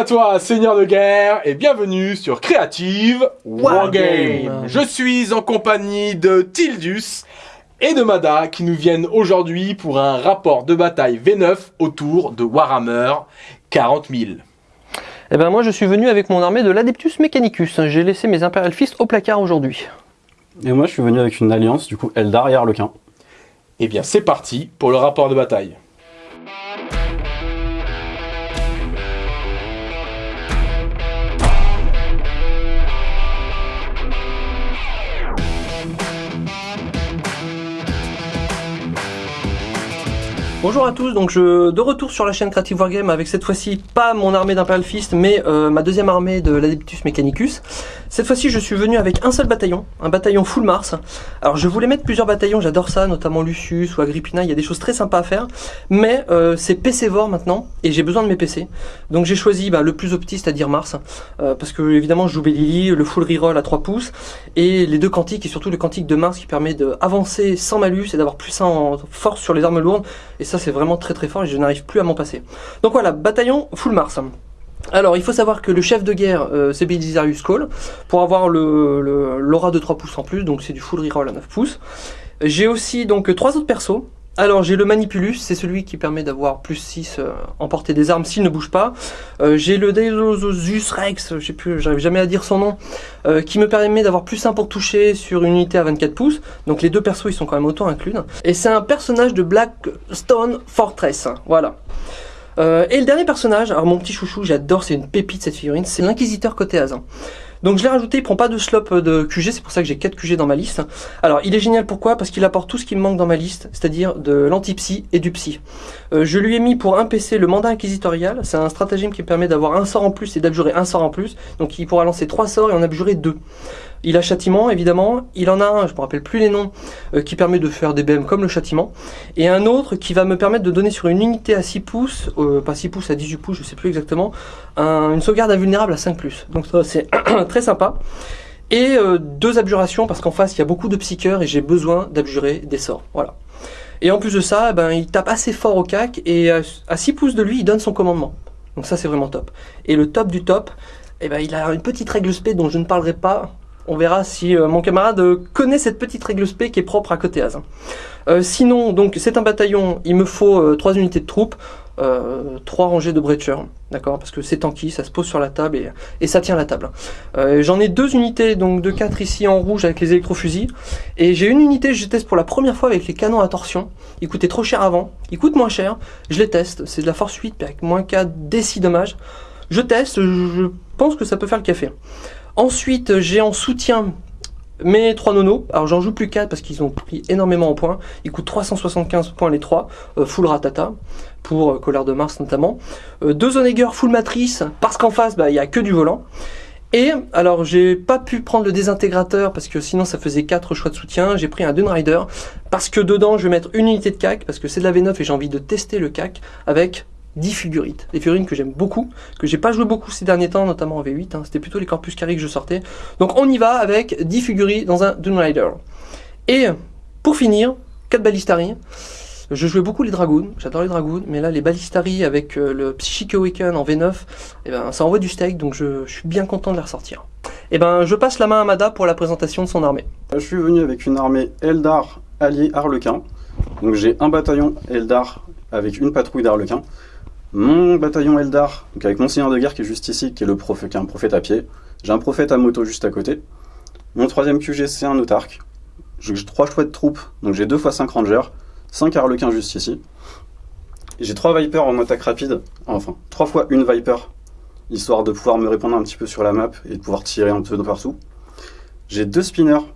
Salut à toi, seigneur de guerre, et bienvenue sur Creative Wargame. Je suis en compagnie de Tildus et de Mada qui nous viennent aujourd'hui pour un rapport de bataille V9 autour de Warhammer 40 000. Eh ben moi je suis venu avec mon armée de l'Adeptus Mechanicus. J'ai laissé mes Imperial Fist au placard aujourd'hui. Et moi je suis venu avec une alliance, du coup Eldar et Harlequin. Eh bien c'est parti pour le rapport de bataille. Bonjour à tous, donc je de retour sur la chaîne Creative Wargame avec cette fois-ci pas mon armée d'Imperial Fist mais euh, ma deuxième armée de l'Adeptus Mechanicus. Cette fois-ci je suis venu avec un seul bataillon, un bataillon full Mars. Alors je voulais mettre plusieurs bataillons, j'adore ça, notamment Lucius ou Agrippina, il y a des choses très sympas à faire. Mais euh, c'est PC Vor maintenant et j'ai besoin de mes PC. Donc j'ai choisi bah, le plus opti, c'est-à-dire Mars. Euh, parce que évidemment je joue Bellili, le full reroll à 3 pouces et les deux quantiques et surtout le quantique de Mars qui permet d'avancer sans malus et d'avoir plus 1 en force sur les armes lourdes. Et ça c'est vraiment très très fort et je n'arrive plus à m'en passer. Donc voilà, bataillon full Mars. Alors, il faut savoir que le chef de guerre, euh, c'est Belisarius Cole, pour avoir l'aura le, l'aura de 3 pouces en plus, donc c'est du full reroll à 9 pouces. J'ai aussi donc trois autres persos. Alors j'ai le Manipulus, c'est celui qui permet d'avoir plus 6 euh, en portée des armes s'il ne bouge pas. Euh, j'ai le Delosus Rex, j'arrive jamais à dire son nom, euh, qui me permet d'avoir plus 1 pour toucher sur une unité à 24 pouces. Donc les deux persos ils sont quand même autant inclus. Et c'est un personnage de Blackstone Fortress, voilà. Euh, et le dernier personnage, alors mon petit chouchou, j'adore, c'est une pépite cette figurine, c'est l'inquisiteur côté Azin. Donc je l'ai rajouté, il prend pas de slop de QG, c'est pour ça que j'ai 4 QG dans ma liste. Alors il est génial pourquoi? Parce qu'il apporte tout ce qui me manque dans ma liste, c'est-à-dire de l'anti-psy et du psy. Euh, je lui ai mis pour un PC le mandat inquisitorial, c'est un stratagème qui permet d'avoir un sort en plus et d'abjurer un sort en plus, donc il pourra lancer 3 sorts et en abjurer 2. Il a châtiment, évidemment. Il en a un, je me rappelle plus les noms, euh, qui permet de faire des BM comme le châtiment. Et un autre qui va me permettre de donner sur une unité à 6 pouces, euh, pas 6 pouces, à 18 pouces, je sais plus exactement, un, une sauvegarde invulnérable à 5+. Donc ça, c'est très sympa. Et euh, deux abjurations, parce qu'en face, il y a beaucoup de psycheurs et j'ai besoin d'abjurer des sorts. Voilà. Et en plus de ça, ben, il tape assez fort au cac, et à 6 pouces de lui, il donne son commandement. Donc ça, c'est vraiment top. Et le top du top, eh ben, il a une petite règle spé dont je ne parlerai pas on verra si euh, mon camarade connaît cette petite règle spé qui est propre à côté Az. Euh, sinon, donc c'est un bataillon, il me faut 3 euh, unités de troupes, 3 rangées de breacher, d'accord Parce que c'est tanky, ça se pose sur la table et, ça tient la table. J'en ai deux unités, donc de 4 ici en rouge avec les électrofusils, et j'ai une unité, je teste pour la première fois avec les canons à torsion. Ils coûtaient trop cher avant, ils coûtent moins cher, je les teste, c'est de la force 8 avec moins 4 décis dommages. Je teste, je pense que ça peut faire le café. Ensuite, j'ai en soutien mes 3 nonos. Alors j'en joue plus 4 parce qu'ils ont pris énormément en points. Ils coûtent 375 points les 3, euh, full ratata, pour euh, Colère de Mars notamment. Euh, deux Onegger full matrice, parce qu'en face, bah, il n'y a que du volant. Et alors j'ai pas pu prendre le désintégrateur parce que sinon ça faisait 4 choix de soutien. J'ai pris un Dunrider parce que dedans je vais mettre une unité de CAC parce que c'est de la V9 et j'ai envie de tester le CAC avec 10 figurites. Des figurines que j'aime beaucoup, que j'ai pas joué beaucoup ces derniers temps, notamment en V8. Hein. C'était plutôt les Corpus Carrés que je sortais. Donc on y va avec 10 figurines dans un Dune Rider. Et pour finir, 4 Ballistari. Je jouais beaucoup les Dragoons, j'adore les Dragoons, mais là les Ballistari avec euh, le Psychic Awaken en V9, eh ben, ça envoie du steak, donc je, suis bien content de les ressortir. Eh ben je passe la main à Mada pour la présentation de son armée. Je suis venu avec une armée Eldar allié Harlequin. Donc j'ai un bataillon Eldar avec une patrouille d'Harlequin mon bataillon Eldar, donc avec mon seigneur de guerre qui est juste ici, qui est, le un prophète à pied. J'ai un prophète à moto juste à côté. Mon troisième QG, c'est un autarque. J'ai trois choix de troupes, donc j'ai deux fois 5 rangers, 5 harlequins juste ici. J'ai trois vipers en attaque rapide, enfin, trois fois une viper, histoire de pouvoir me répondre un petit peu sur la map et de pouvoir tirer un peu de partout. J'ai deux spinners,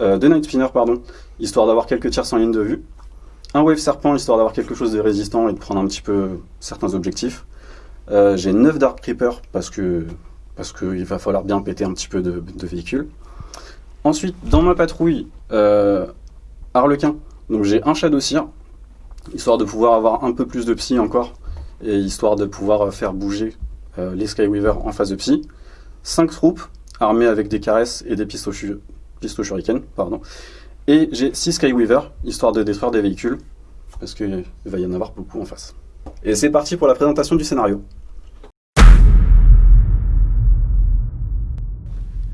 euh, deux night spinners, pardon, histoire d'avoir quelques tirs sans ligne de vue un wave serpent histoire d'avoir quelque chose de résistant et de prendre un petit peu certains objectifs. Euh, j'ai 9 Dark Creeper parce que parce qu'il va falloir bien péter un petit peu de, véhicules. Ensuite, dans ma patrouille, euh, Harlequin, donc j'ai un Shadow Seer, histoire de pouvoir avoir un peu plus de psy encore, et histoire de pouvoir faire bouger euh, les Skyweaver en phase de psy. 5 troupes, armées avec des caresses et des pistons shuriken, pardon. Et j'ai 6 Skyweaver, histoire de détruire des véhicules, parce qu'il va y en avoir beaucoup en face. Et c'est parti pour la présentation du scénario.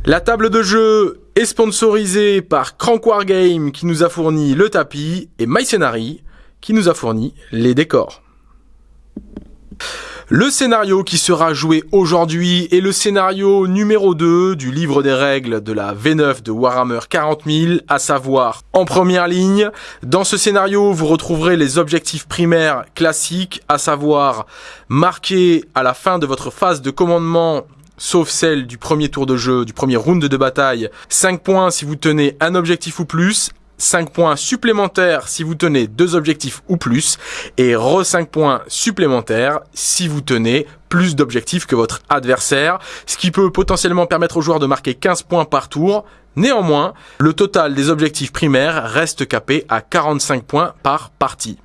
La table de jeu est sponsorisée par Crank War Game qui nous a fourni le tapis et MyScenary qui nous a fourni les décors. Le scénario qui sera joué aujourd'hui est le scénario numéro 2 du livre des règles de la V9 de Warhammer 40 000, à savoir en première ligne. Dans ce scénario, vous retrouverez les objectifs primaires classiques, à savoir marquer à la fin de votre phase de commandement sauf celle du premier tour de jeu, du premier round de bataille, 5 points si vous tenez un objectif ou plus, 5 points supplémentaires si vous tenez deux objectifs ou plus, et re 5 points supplémentaires si vous tenez plus d'objectifs que votre adversaire, ce qui peut potentiellement permettre aux joueurs de marquer 15 points par tour. Néanmoins, le total des objectifs primaires reste capé à 45 points par partie.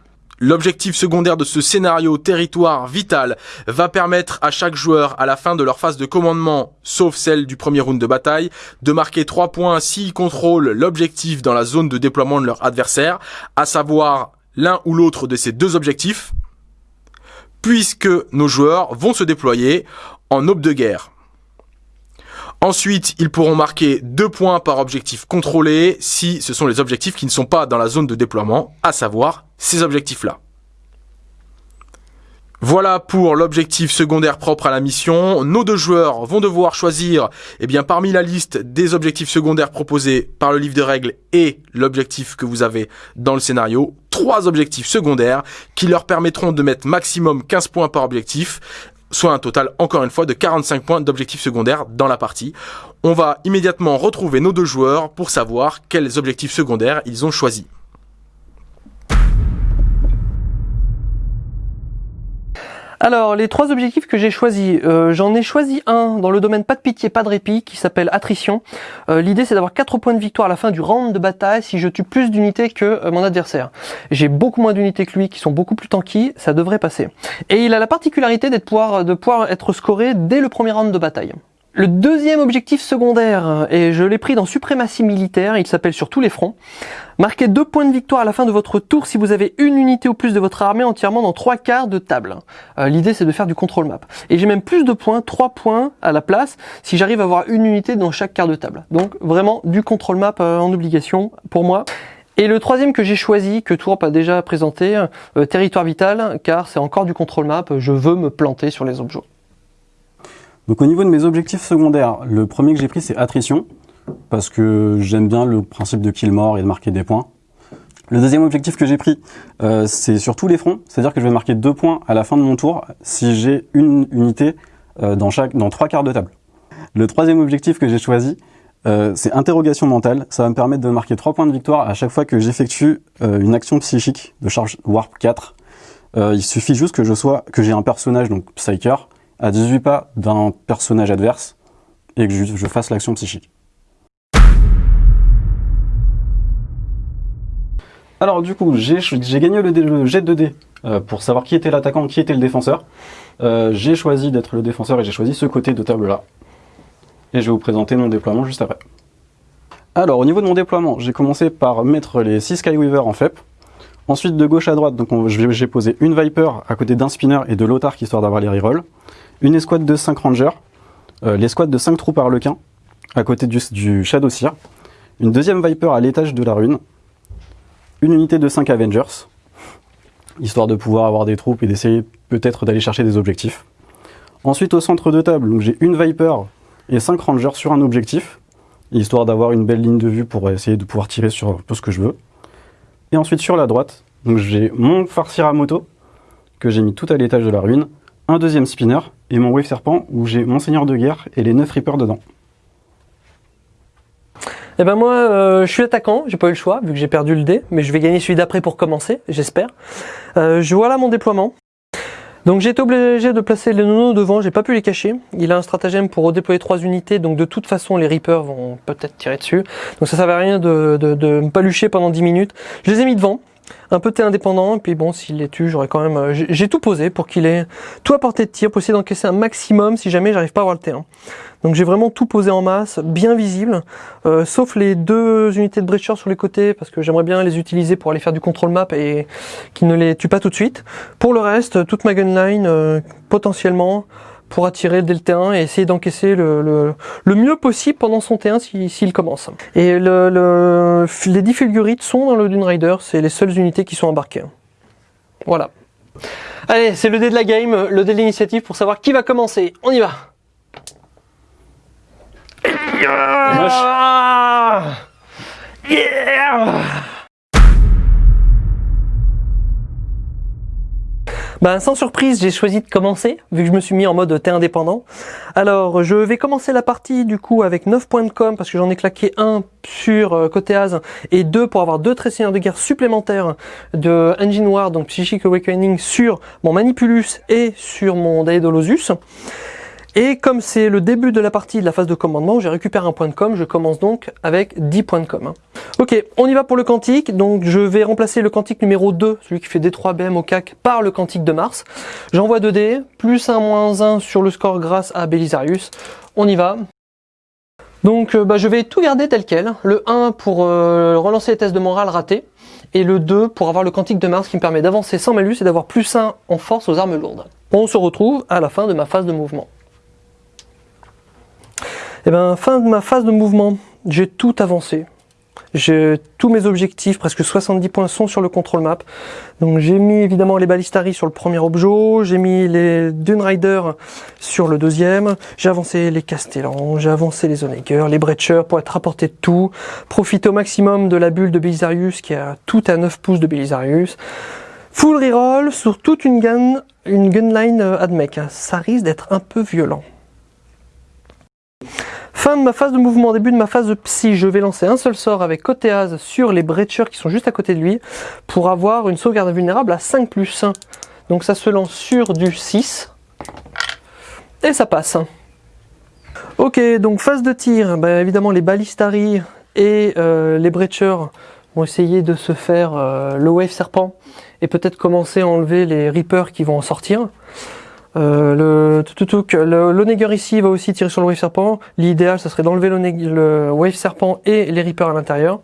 L'objectif secondaire de ce scénario territoire vital va permettre à chaque joueur à la fin de leur phase de commandement, sauf celle du premier round de bataille, de marquer 3 points s'ils contrôlent l'objectif dans la zone de déploiement de leur adversaire, à savoir l'un ou l'autre de ces deux objectifs, puisque nos joueurs vont se déployer en aube de guerre. Ensuite, ils pourront marquer 2 points par objectif contrôlé si ce sont les objectifs qui ne sont pas dans la zone de déploiement, à savoir ces objectifs-là. Voilà pour l'objectif secondaire propre à la mission. Nos deux joueurs vont devoir choisir, eh bien, parmi la liste des objectifs secondaires proposés par le livre de règles et l'objectif que vous avez dans le scénario, trois objectifs secondaires qui leur permettront de mettre maximum 15 points par objectif soit un total encore une fois de 45 points d'objectifs secondaires dans la partie. On va immédiatement retrouver nos deux joueurs pour savoir quels objectifs secondaires ils ont choisis. Alors, les trois objectifs que j'ai choisis, euh, j'en ai choisi un dans le domaine pas de pitié, pas de répit, qui s'appelle attrition. Euh, l'idée, c'est d'avoir 4 points de victoire à la fin du round de bataille si je tue plus d'unités que euh, mon adversaire. J'ai beaucoup moins d'unités que lui, qui sont beaucoup plus tanky, ça devrait passer. Et il a la particularité d'être pouvoir, de pouvoir être scoré dès le premier round de bataille. Le deuxième objectif secondaire, et je l'ai pris dans suprématie militaire, il s'appelle sur tous les fronts. Marquez deux points de victoire à la fin de votre tour si vous avez une unité ou plus de votre armée entièrement dans trois quarts de table. Euh, l'idée c'est de faire du contrôle map. Et j'ai même plus de points, trois points à la place, si j'arrive à avoir une unité dans chaque quart de table. Donc vraiment du contrôle map euh, en obligation pour moi. Et le troisième que j'ai choisi, que Tourp a déjà présenté, euh, territoire vital, car c'est encore du contrôle map, je veux me planter sur les objets. Donc au niveau de mes objectifs secondaires, le premier que j'ai pris c'est attrition, parce que j'aime bien le principe de kill mort et de marquer des points. Le deuxième objectif que j'ai pris, euh, c'est sur tous les fronts, c'est-à-dire que je vais marquer deux points à la fin de mon tour si j'ai une unité euh, dans, chaque, dans trois quarts de table. Le troisième objectif que j'ai choisi, euh, c'est interrogation mentale. Ça va me permettre de marquer trois points de victoire à chaque fois que j'effectue une action psychique de charge Warp 4. il suffit juste que je sois, que j'ai un personnage, donc Psyker, à 18 pas d'un personnage adverse et que je, fasse l'action psychique. Alors du coup, j'ai gagné le, jet de dés euh, pour savoir qui était l'attaquant, qui était le défenseur. Euh, j'ai choisi d'être le défenseur et j'ai choisi ce côté de table là. Et je vais vous présenter mon déploiement juste après. Alors au niveau de mon déploiement, j'ai commencé par mettre les 6 Skyweaver en FEP. Ensuite de gauche à droite, j'ai posé une Viper à côté d'un Spinner et de l'Otark histoire d'avoir les rerolls une escouade de 5 rangers, euh, l'escouade de 5 troupes harlequins, à côté du, du Shadow Seer, une deuxième Viper à l'étage de la rune, une unité de 5 Avengers, histoire de pouvoir avoir des troupes et d'essayer peut-être d'aller chercher des objectifs. Ensuite au centre de table, j'ai une Viper et 5 Rangers sur un objectif, histoire d'avoir une belle ligne de vue pour essayer de pouvoir tirer sur un ce que je veux. Et ensuite sur la droite, j'ai mon farcir moto, que j'ai mis tout à l'étage de la ruine, un deuxième spinner et mon Wave Serpent où j'ai mon Seigneur de Guerre et les 9 Reapers dedans. Eh ben moi, euh, je suis attaquant, j'ai pas eu le choix vu que j'ai perdu le dé, mais je vais gagner celui d'après pour commencer, j'espère. Euh, je vois là mon déploiement. Donc j'ai été obligé de placer les nonos devant, j'ai pas pu les cacher. Il a un stratagème pour redéployer trois unités, donc de toute façon les Reapers vont peut-être tirer dessus. Donc ça, ça à rien de, de, de me palucher pendant 10 minutes. Je les ai mis devant, un peu indépendant, et puis bon, s'il les tue, j'aurais quand même... Euh, j'ai tout posé pour qu'il ait tout à portée de tir, pour essayer d'encaisser un maximum si jamais j'arrive pas à avoir le terrain. Donc j'ai vraiment tout posé en masse, bien visible, euh, sauf les deux unités de breacher sur les côtés, parce que j'aimerais bien les utiliser pour aller faire du control map et qu'ils ne les tuent pas tout de suite. Pour le reste, toute ma gunline, euh, potentiellement, pour attirer dès le T1 et essayer d'encaisser le, le, le, mieux possible pendant son T1 s'il si, commence. Et le, le, les 10 fulgurites sont dans le Dune Rider, c'est les seules unités qui sont embarquées. Voilà. Allez, c'est le dé de la game, le dé de l'initiative pour savoir qui va commencer. On y va yeah Ben, sans surprise, j'ai choisi de commencer, vu que je me suis mis en mode T indépendant. Alors, je vais commencer la partie du coup avec 9 points de com, parce que j'en ai claqué un sur euh, côté Az, et deux pour avoir deux traits de guerre supplémentaires de Engine War, donc Psychic Awakening, sur mon Manipulus et sur mon Daedalosus. Et comme c'est le début de la partie de la phase de commandement, j'ai récupéré un point de com, je commence donc avec 10 points de com. Ok, on y va pour le quantique, donc je vais remplacer le quantique numéro 2, celui qui fait D3 BM au CAC, par le quantique de Mars. J'envoie 2 dés, plus 1, moins 1 sur le score grâce à Belisarius. On y va. Donc euh, bah, je vais tout garder tel quel, le 1 pour euh, relancer les tests de morale ratés, et le 2 pour avoir le quantique de Mars qui me permet d'avancer sans malus et d'avoir plus 1 en force aux armes lourdes. On se retrouve à la fin de ma phase de mouvement. Et eh ben, fin de ma phase de mouvement, j'ai tout avancé. J'ai tous mes objectifs, presque 70 points sont sur le control map. Donc j'ai mis évidemment les balistaries sur le premier objet, j'ai mis les Dune Rider sur le deuxième, j'ai avancé les Castellans, j'ai avancé les Onegger, les Breacher pour être rapporté de tout, profiter au maximum de la bulle de Belisarius qui a tout à 9 pouces de Belisarius. Full reroll sur toute une gun, une gunline euh, admec. Ça risque d'être un peu violent. Fin de ma phase de mouvement, début de ma phase de psy, je vais lancer un seul sort avec Cotéaz sur les breachers qui sont juste à côté de lui pour avoir une sauvegarde vulnérable à 5 plus 1. Donc ça se lance sur du 6 et ça passe. Ok, donc phase de tir, bah, évidemment les balistaries et euh, les breachers vont essayer de se faire euh, le wave serpent et peut-être commencer à enlever les reapers qui vont en sortir. Euh, le l'Oneger ici va aussi tirer sur le Wave Serpent. L'idéal, ça serait d'enlever le Wave Serpent et les Reapers à l'intérieur.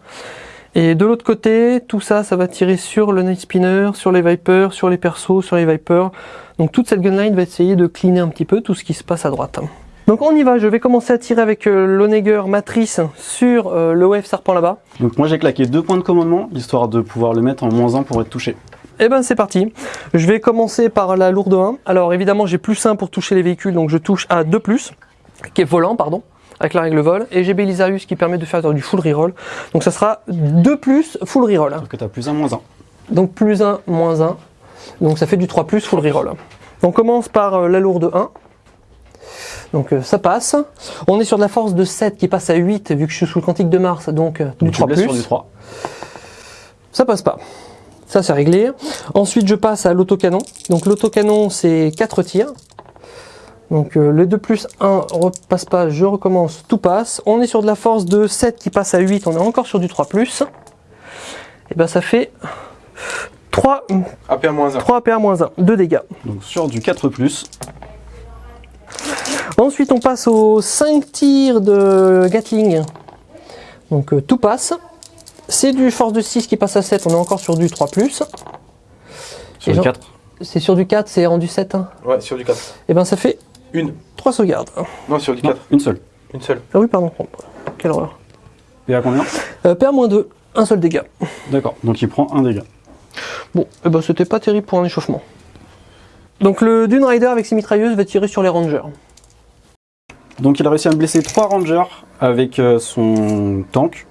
Et de l'autre côté, tout ça, ça va tirer sur le Night Spinner, sur les Vipers, sur les persos, sur les Vipers. Donc toute cette gunline va essayer de cleaner un petit peu tout ce qui se passe à droite. Donc on y va, je vais commencer à tirer avec euh, l'Oneger Matrice sur euh, le Wave Serpent là-bas. Donc moi j'ai claqué deux points de commandement, histoire de pouvoir le mettre en moins 1 pour être touché. Et eh ben c'est parti. Je vais commencer par la lourde 1. Alors évidemment j'ai plus 1 pour toucher les véhicules, donc je touche à 2 plus, qui est volant, pardon, avec la règle vol. Et j'ai Belisarius qui permet de faire du full reroll. Donc ça sera 2 plus full reroll. Donc tu as plus 1, moins 1. Donc plus 1, moins 1. Donc ça fait du 3 plus full reroll. On commence par euh, la lourde 1. Donc euh, ça passe. On est sur de la force de 7 qui passe à 8 vu que je suis sous le quantique de Mars, donc, euh, du 3 plus. Sur du 3. Ça passe pas. Ça, c'est réglé. Ensuite, je passe à l'autocanon. Donc, l'autocanon, c'est 4 tirs. Donc, euh, le 2 plus 1 repasse pas, je recommence, tout passe. On est sur de la force de 7 qui passe à 8, on est encore sur du 3 plus. Et ben, ça fait 3 APA-1. 3 APA-1, 2 dégâts. Donc, sur du 4 plus. Ensuite, on passe aux 5 tirs de Gatling. Donc, euh, tout passe. C'est du force de 6 qui passe à 7, on est encore sur du 3 +. Sur du 4 C'est sur du 4, c'est rendu 7 hein. Ouais, sur du 4. Et eh ben ça fait une 3 sauvegardes. Non, sur du 4. une seule. Une seule. Ah oui, pardon. Quelle horreur. PA combien? Euh, PA-2, un seul dégât. D'accord, donc il prend un dégât. Bon, eh ben c'était pas terrible pour un échauffement. Donc le Dune Rider avec ses mitrailleuses va tirer sur les rangers. Donc il a réussi à me blesser 3 rangers avec euh, son tank.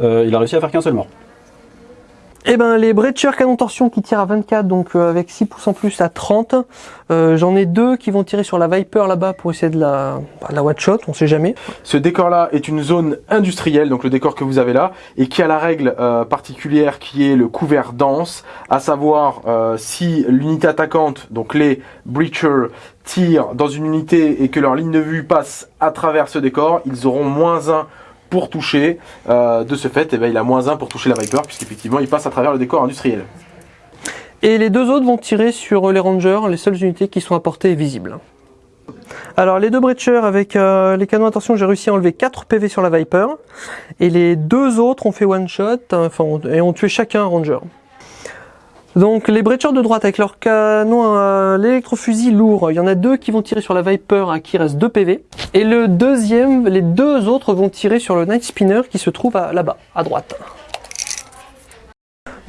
Euh, il a réussi à faire qu'un seul mort. Eh ben les Breacher canon torsion qui tirent à 24, donc euh, avec 6 pouces en plus à 30. Euh, j'en ai deux qui vont tirer sur la Viper là-bas pour essayer de la, bah, la watch shot, on sait jamais. Ce décor-là est une zone industrielle, donc le décor que vous avez là, et qui a la règle particulière qui est le couvert dense, à savoir si l'unité attaquante, donc les Breacher, tirent dans une unité et que leur ligne de vue passe à travers ce décor, ils auront moins 1 pour toucher. Euh, de ce fait, eh ben, il a moins 1 pour toucher la Viper, puisqu'effectivement, il passe à travers le décor industriel. Et les deux autres vont tirer sur les Rangers, les seules unités qui sont à portée visible. Alors les deux Breachers avec euh, les canons attention j'ai réussi à enlever 4 PV sur la Viper et les deux autres ont fait one shot enfin, et ont tué chacun un Ranger. Donc les breachers de droite avec leur canon à l'électrofusil lourd, il y en a deux qui vont tirer sur la Viper à qui reste 2 PV. Et le deuxième, les deux autres vont tirer sur le Night Spinner qui se trouve là-bas, à droite.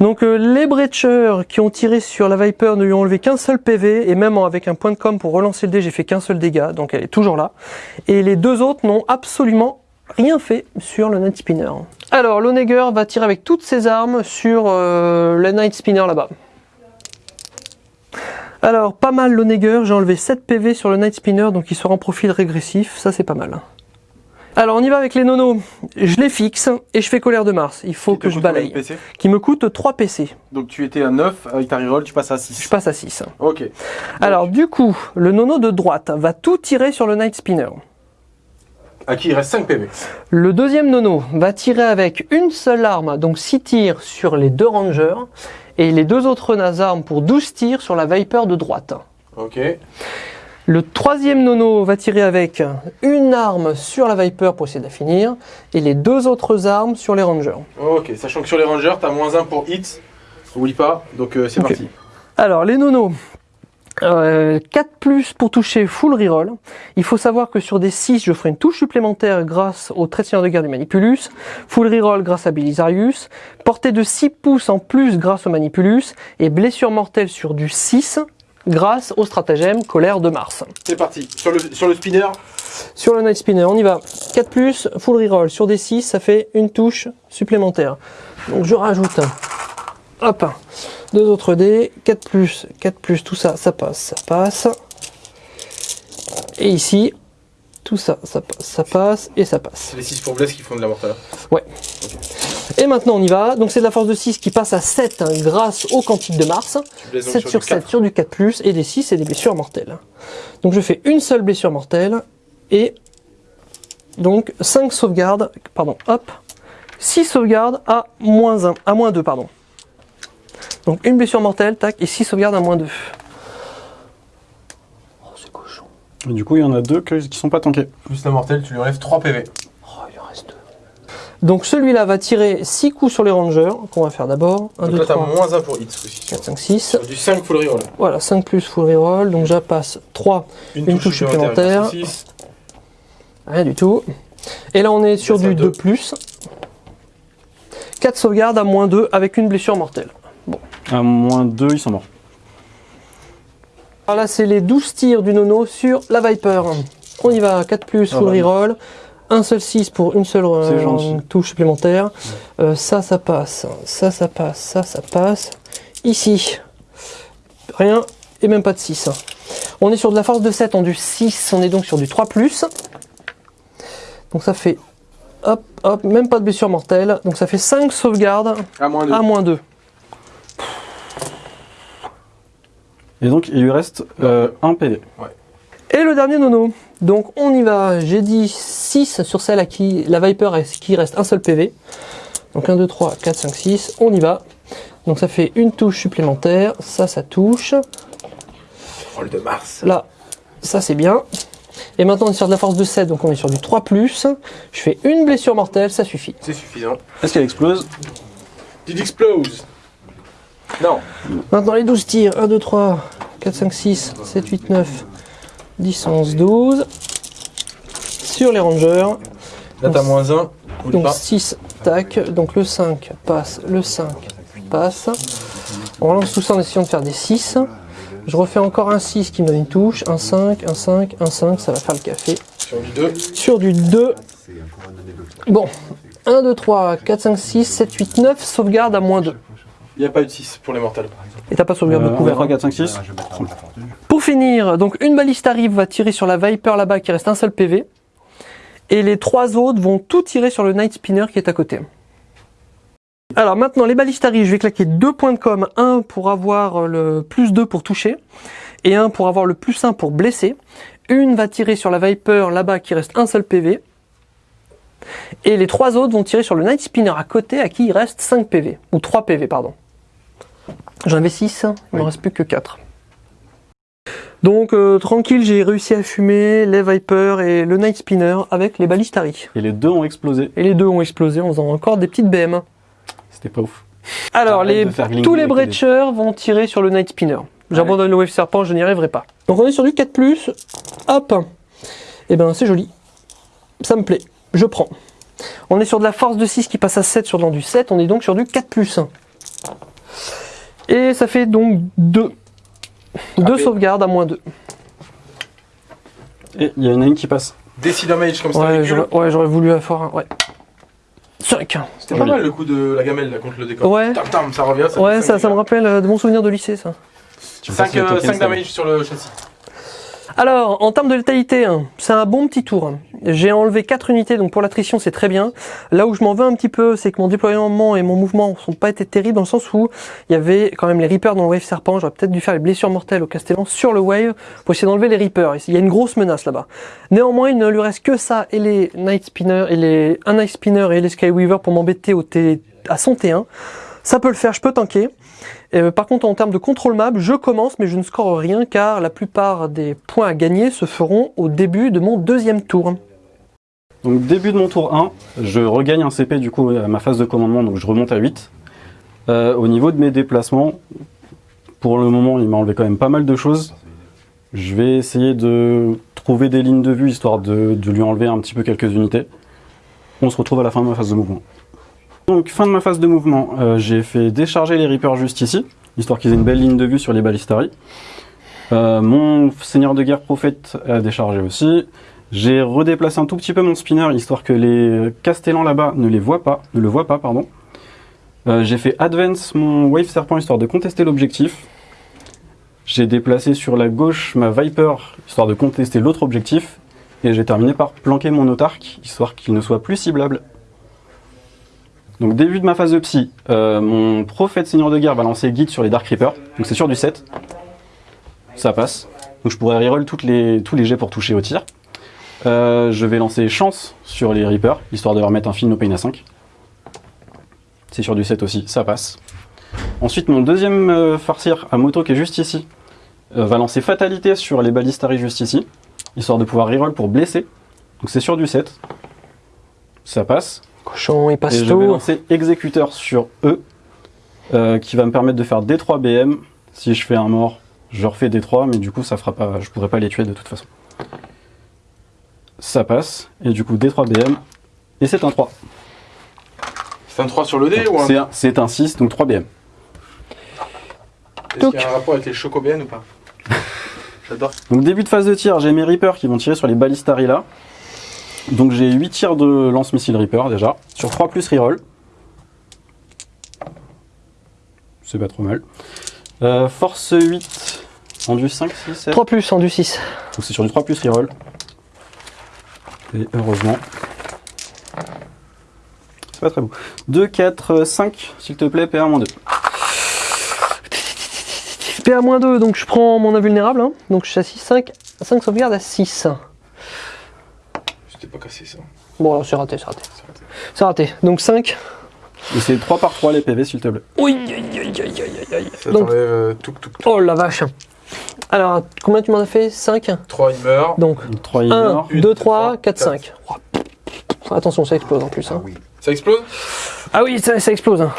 Donc euh, les breachers qui ont tiré sur la Viper ne lui ont enlevé qu'un seul PV et même avec un point de com pour relancer le dé j'ai fait qu'un seul dégât donc elle est toujours là. Et les deux autres n'ont absolument rien fait sur le Night Spinner. Alors l'Oneger va tirer avec toutes ses armes sur euh, le Night Spinner là-bas. Alors pas mal l'Oneger, j'ai enlevé 7 PV sur le Night Spinner donc il sera en profil régressif, ça c'est pas mal. Alors on y va avec les nonos, je les fixe et je fais colère de Mars, il faut que je balaye. Qui me coûte 3 PC, Donc tu étais à 9, avec ta reroll, tu passes à 6. je passe à 6. Ok. Alors du coup, le nono de droite va tout tirer sur le Night Spinner. À qui il reste 5 PV. Le deuxième nono va tirer avec une seule arme, donc 6 tirs sur les deux rangers, et les deux autres armes pour 12 tirs sur la Viper de droite. Ok. Le troisième nono va tirer avec une arme sur la Viper pour essayer de la finir, et les deux autres armes sur les rangers. Ok, sachant que sur les rangers, t'as moins 1 pour hit. Oublie pas, donc euh, c'est parti. Alors, les nonos. Euh, 4 plus pour toucher full reroll. Il faut savoir que sur des 6, je ferai une touche supplémentaire grâce au trait de seigneur de guerre du Manipulus, full reroll grâce à Belisarius, portée de 6 pouces en plus grâce au Manipulus, et blessure mortelle sur du 6 grâce au stratagème colère de Mars. C'est parti. Sur le, sur le spinner, Sur le Night Spinner, on y va. 4 plus, full reroll. Sur des 6, ça fait une touche supplémentaire. Donc je rajoute, hop, deux autres dés, 4 plus, 4 plus, tout ça, ça passe, ça passe. Et ici, tout ça, ça passe, ça passe et ça passe. c'est les 6 pour bless qui font de la mortale. Et maintenant on y va. Donc c'est de la force de 6 qui passe à 7 hein, grâce au quantique de Mars. Tu blesses donc 7 sur sur du 7 4. sur du 4 plus et des 6 et des blessures mortelles. Donc je fais une seule blessure mortelle et donc 5 sauvegardes, pardon, hop, 6 sauvegardes à moins 1, à moins 2, pardon. Donc une blessure mortelle, tac, et 6 sauvegardes à moins 2. Oh, c'est cochon. Et du coup, il y en a deux qui sont pas tankés. Plus la mortelle, tu lui enlèves 3 PV. Oh, il en reste 2. Donc celui-là va tirer 6 coups sur les rangers, qu'on va faire d'abord. 1, Donc 2, là, t'as 3, moins 1 pour hit ce coup-ci. 4, 5, 6. Sur du 5 full reroll. Voilà, 5 plus full reroll, donc je passe 3, Une touche supplémentaire. grâce au 6. rien du tout. Et là on est sur du deux. 2 plus. 4 sauvegardes à moins 2 avec une blessure mortelle. À moins 2, ils sont morts. Alors là c'est les 12 tirs du nono sur la Viper. On y va, 4 plus Ah full bah. reroll. Un seul 6 pour une seule euh, touche supplémentaire. Euh, ça, ça passe. Ça, ça passe. Ça, ça passe. Ici, rien et même pas de 6. On est sur de la force de 7 en du 6. On est donc sur du 3 plus. Donc ça fait hop, hop, même pas de blessure mortelle. Donc ça fait 5 sauvegardes À moins 2. à moins 2. Et donc, il lui reste euh, un PV. Et le dernier nono. Donc on y va. J'ai dit 6 sur celle à qui la Viper est qui reste un seul PV. Donc 1, 2, 3, 4, 5, 6. On y va. Donc ça fait une touche supplémentaire. Ça, ça touche. Roll de Mars. Là, ça c'est bien. Et maintenant on est sur de la force de 7. Donc on est sur du 3. Je fais une blessure mortelle. Ça suffit. C'est suffisant. Est-ce qu'elle explose? Did explose Non. Maintenant les 12 tirs. 1, 2, 3, 4, 5, 6, 7, 8, 9, 10, 11, 12. Sur les rangers. Là, t'as moins 1. Oublie Donc pas. 6, tac. Donc le 5 passe, le 5 passe. On relance tout ça en essayant de faire des 6. Je refais encore un 6 qui me donne une touche. Un 5, un 5, un 5, ça va faire le café. Sur du 2. Sur du 2. Bon, 1, 2, 3, 4, 5, 6, 7, 8, 9. Sauvegarde à moins 2. Il n'y a pas eu de 6 pour les mortels. Et t'as pas sauvegarde Euh, de couvert. 3, hein. 4, 5, 6. Pour finir, donc une baliste arrive, va tirer sur la Viper là-bas qui reste un seul PV. Et les trois autres vont tout tirer sur le Night Spinner qui est à côté. Alors maintenant, les balistes arrivent, je vais claquer deux points de com. Un pour avoir le plus 2 pour toucher. Et un pour avoir le plus 1 pour blesser. Une va tirer sur la Viper là-bas qui reste un seul PV. Et les trois autres vont tirer sur le Night Spinner à côté à qui il reste 5 PV. Ou 3 PV, pardon. J'en avais 6, il ne me Oui. reste plus que 4. Donc euh, tranquille, j'ai réussi à fumer les Viper et le Night Spinner avec les balistari. Et les deux ont explosé. Et les deux ont explosé en faisant encore des petites BM. C'était pas ouf. Alors, les, de tous les breachers vont tirer sur le Night Spinner. J'abandonne le Wave Serpent, je n'y arriverai pas. Donc on est sur du 4+, hop Et ben c'est joli. Ça me plaît, je prends. On est sur de la force de 6 qui passe à 7 sur dans du 7, on est donc sur du 4+. Et ça fait donc 2. Deux Après- sauvegardes à moins 2. Et il y a une ligne qui passe. Décide damage comme ça Ouais, j'aurais ouais, voulu avoir un... Ouais. 5. C'était pas mal le coup de la gamelle là contre le décor. Ouais. Tam tam, ça revient. Ça Ouais, ça, me rappelle euh, de bons souvenirs de lycée, ça. Tu passes 5, le token, ça- damage sur le châssis. Alors, en termes de létalité, hein, c'est un bon petit tour. J'ai enlevé 4 unités, donc pour l'attrition, c'est très bien. Là où je m'en veux un petit peu, c'est que mon déploiement et mon mouvement sont pas été terribles, dans le sens où il y avait quand même les Reapers dans le Wave Serpent. J'aurais peut-être dû faire les blessures mortelles au Castellan sur le Wave pour essayer d'enlever les Reapers. Il y a une grosse menace là-bas. Néanmoins, il ne lui reste que ça et les Night Spinner et les un Night et les Skyweaver pour m'embêter au T, à son T1. Ça peut le faire, je peux tanker. Euh, par contre, en termes de contrôle map, je commence, mais je ne score rien car la plupart des points à gagner se feront au début de mon deuxième tour. Donc début de mon tour 1, je regagne un CP du coup à ma phase de commandement, donc je remonte à 8. Euh, au niveau de mes déplacements, pour le moment il m'a enlevé quand même pas mal de choses. Je vais essayer de trouver des lignes de vue histoire de, de lui enlever un petit peu quelques unités. On se retrouve à la fin de ma phase de mouvement. Donc fin de ma phase de mouvement, euh, j'ai fait décharger les Reapers juste ici, histoire qu'ils aient une belle ligne de vue sur les ballistari. Euh, mon seigneur de guerre prophète a déchargé aussi. J'ai redéplacé un tout petit peu mon spinner histoire que les castellans là-bas ne les voient pas, ne le voient pas, pardon. Euh, j'ai fait advance mon wave serpent histoire de contester l'objectif. J'ai déplacé sur la gauche ma viper histoire de contester l'autre objectif. Et j'ai terminé par planquer mon autarque histoire qu'il ne soit plus ciblable. Donc début de ma phase de psy, euh, mon prophète seigneur de guerre va lancer guide sur les Dark Reapers. Donc c'est sur du 7. Ça passe. Donc je pourrais reroll tous les jets pour toucher au tir. Euh, je vais lancer chance sur les Reapers, histoire de leur mettre un fil no pain à 5. C'est sur du 7 aussi, ça passe. Ensuite, mon deuxième euh, à moto qui est juste ici euh, va lancer fatalité sur les ballistari juste ici, histoire de pouvoir reroll pour blesser. Donc c'est sur du 7. Ça passe. Cochon et Et je vais pasto. lancer exécuteur sur eux, euh, qui va me permettre de faire D3 BM. Si je fais un mort, je refais D3, mais du coup, ça fera pas, je pourrais pas les tuer de toute façon. Ça passe, et du coup, D3 BM, et c'est un 3. C'est un 3 sur le dé ou un. C'est un, c'est un 6, donc 3 BM. Est-ce qu'il y a un rapport avec les chocobéennes ou pas? J'adore. Donc début de phase de tir, j'ai mes Reapers qui vont tirer sur les ballistari là. Donc j'ai 8 tirs de lance-missile Reaper déjà, sur 3 plus reroll. C'est pas trop mal. Euh, force 8 en du 5, 6, 7. 3 plus en du 6. Donc c'est sur du 3 plus reroll. Et heureusement. C'est pas très beau. 2, 4, 5, s'il te plaît, PA-2. PA-2, donc je prends mon invulnérable. hein. Donc je suis à 6, 5, 5 sauvegardes à 6. C'était pas cassé ça. Bon, alors c'est raté, c'est raté. C'est raté. Donc 5. Et c'est 3 par 3 les PV, s'il te plaît. Oui, aïe, aïe, aïe, aïe, aïe. Ça Donc, t'enlève euh, tout, tout, tout. oh la vache. Alors, combien tu m'en as fait? 5 3 il meurt. Donc 3 il 1, meurt. 2, 3, 4, quatre. 5. Attention, ça explose en plus. hein. oui. Ça explose? Ah oui, ça, ça explose. hein.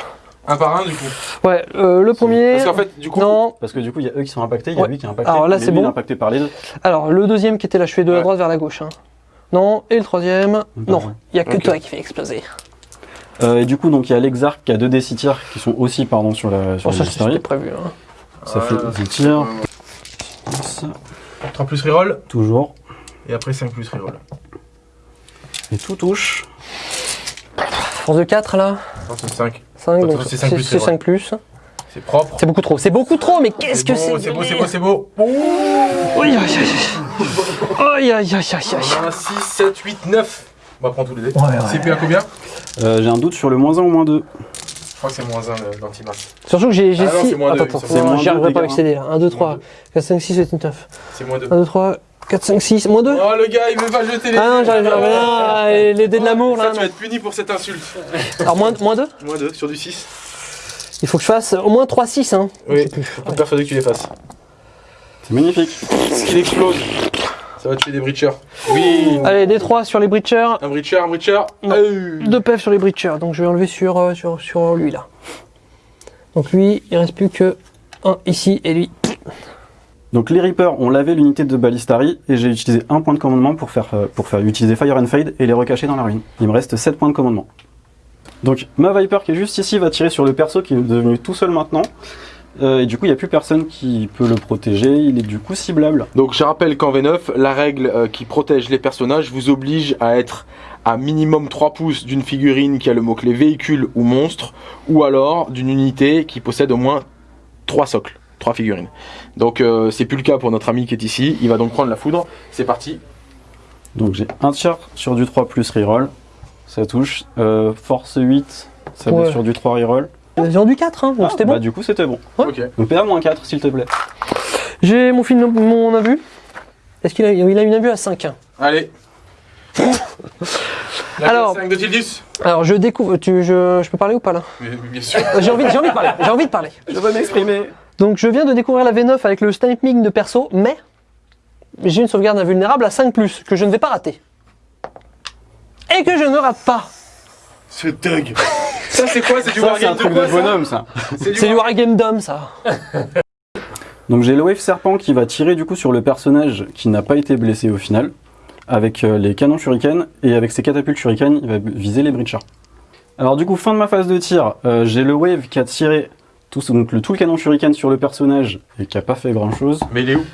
Un par un du coup. Ouais, euh, le premier. Parce qu'en fait, du coup. Non, Parce que du coup, il y a eux qui sont impactés, il y a Ouais. lui qui est impacté. Alors là, c'est bon. impacté par les deux. alors le deuxième qui était là, je fais de la Ouais. droite vers la gauche. hein. Non, et le troisième. Non, il y a que toi qui fait exploser. Euh, et du coup, donc il y a l'exarc qui a deux D6 tirs qui sont aussi pardon, sur la sur la ça c'était prévu. hein. Ça fait Voilà. 10 tirs. 3 plus reroll. Toujours. Et après 5 plus reroll. Et tout touche. Force de 4 là. Non, c'est 5. 5, Bah, donc c'est cinq plus, c'est c'est 5 plus. C'est propre. C'est beaucoup trop, c'est beaucoup trop, mais qu'est-ce que c'est beau, C'est beau, c'est beau, c'est beau. Ouh Aïe aïe aïe aïe aïe aïe aïe aïe. On a 6, 7, 8, 9. On va prendre tous les dés. Ouais, ouais. CP à combien Euh, J'ai un doute sur le moins 1 ou moins 2. Je crois que c'est moins 1 d'antimasse. Surtout que j'ai j'ai Ah non, six- c'est moins deux, Attends, attends, j'y arriverai pas avec ces dés là. 1, 2, Moins 3, deux. 4, 5, 6, 7, 8, 9. C'est moins 2. 1, 2, 3, 4, 5, 6. Moins 2 Oh le gars, il veut pas jeter les Ah non, dés. j'arrive j'arrive là. Les dés de l'amour Ça, là. tu vas être puni pour cette insulte. Alors moins, moins 2 Moins 2 sur du 6. Il faut que je fasse au moins 3, 6. Hein. Oui, je suis persuadé que tu les fasses. C'est magnifique. Ce qu'il explose. Ça va tuer des breachers. Oui. Allez, D3 sur les breachers. Un breacher, un breacher. Non. 2 PF sur les breachers. Donc je vais enlever sur, euh, sur, sur lui là. Donc lui, il reste plus que un ici et lui. Donc les Reapers ont lavé l'unité de Ballistari et j'ai utilisé un point de commandement pour faire, euh, pour faire utiliser Fire and Fade et les recacher dans la ruine. Il me reste 7 points de commandement. Donc ma Viper qui est juste ici va tirer sur le perso qui est devenu tout seul maintenant. Euh, et du coup il n'y a plus personne qui peut le protéger, il est du coup ciblable. Donc je rappelle qu'en V9, la règle euh, qui protège les personnages vous oblige à être à minimum 3 pouces d'une figurine qui a le mot-clé véhicule ou monstre, ou alors d'une unité qui possède au moins 3 socles, 3 figurines. Donc euh, c'est plus le cas pour notre ami qui est ici, il va donc prendre la foudre, c'est parti. Donc j'ai un tir sur du 3 plus reroll, ça touche. Euh, force 8, ça Ouais. va sur du 3 reroll. J'ai du 4, hein, donc Ah, c'était Bah bon. du coup c'était bon. Ouais. Ok. Donc PA moins 4 s'il te plaît. J'ai mon film, mon invu. Est-ce qu'il a, il a une invue à 5 Allez. Alors- 5 de Tildus Alors je découvre, tu, je, je peux parler ou pas là? Mais- mais Bien sûr. Euh, J'ai envie, j'ai envie de parler, j'ai envie de parler. Je veux m'exprimer. Donc je viens de découvrir la V9 avec le sniping de perso, mais j'ai une sauvegarde invulnérable à 5+, que je ne vais pas rater. Et que je ne rate pas. Ce Doug. Ça c'est quoi C'est du Ça c'est un wargame de truc quoi de ça bonhomme ça. C'est du wargame d'homme ça. Donc j'ai le Wave Serpent qui va tirer du coup sur le personnage qui n'a pas été blessé au final, avec euh, les canons shuriken, et avec ses catapultes shuriken, il va viser les breachers. Alors du coup, fin de ma phase de tir, euh, j'ai le Wave qui a tiré tout, donc, le, tout le canon shuriken sur le personnage, et qui a pas fait grand chose, Mais il est où?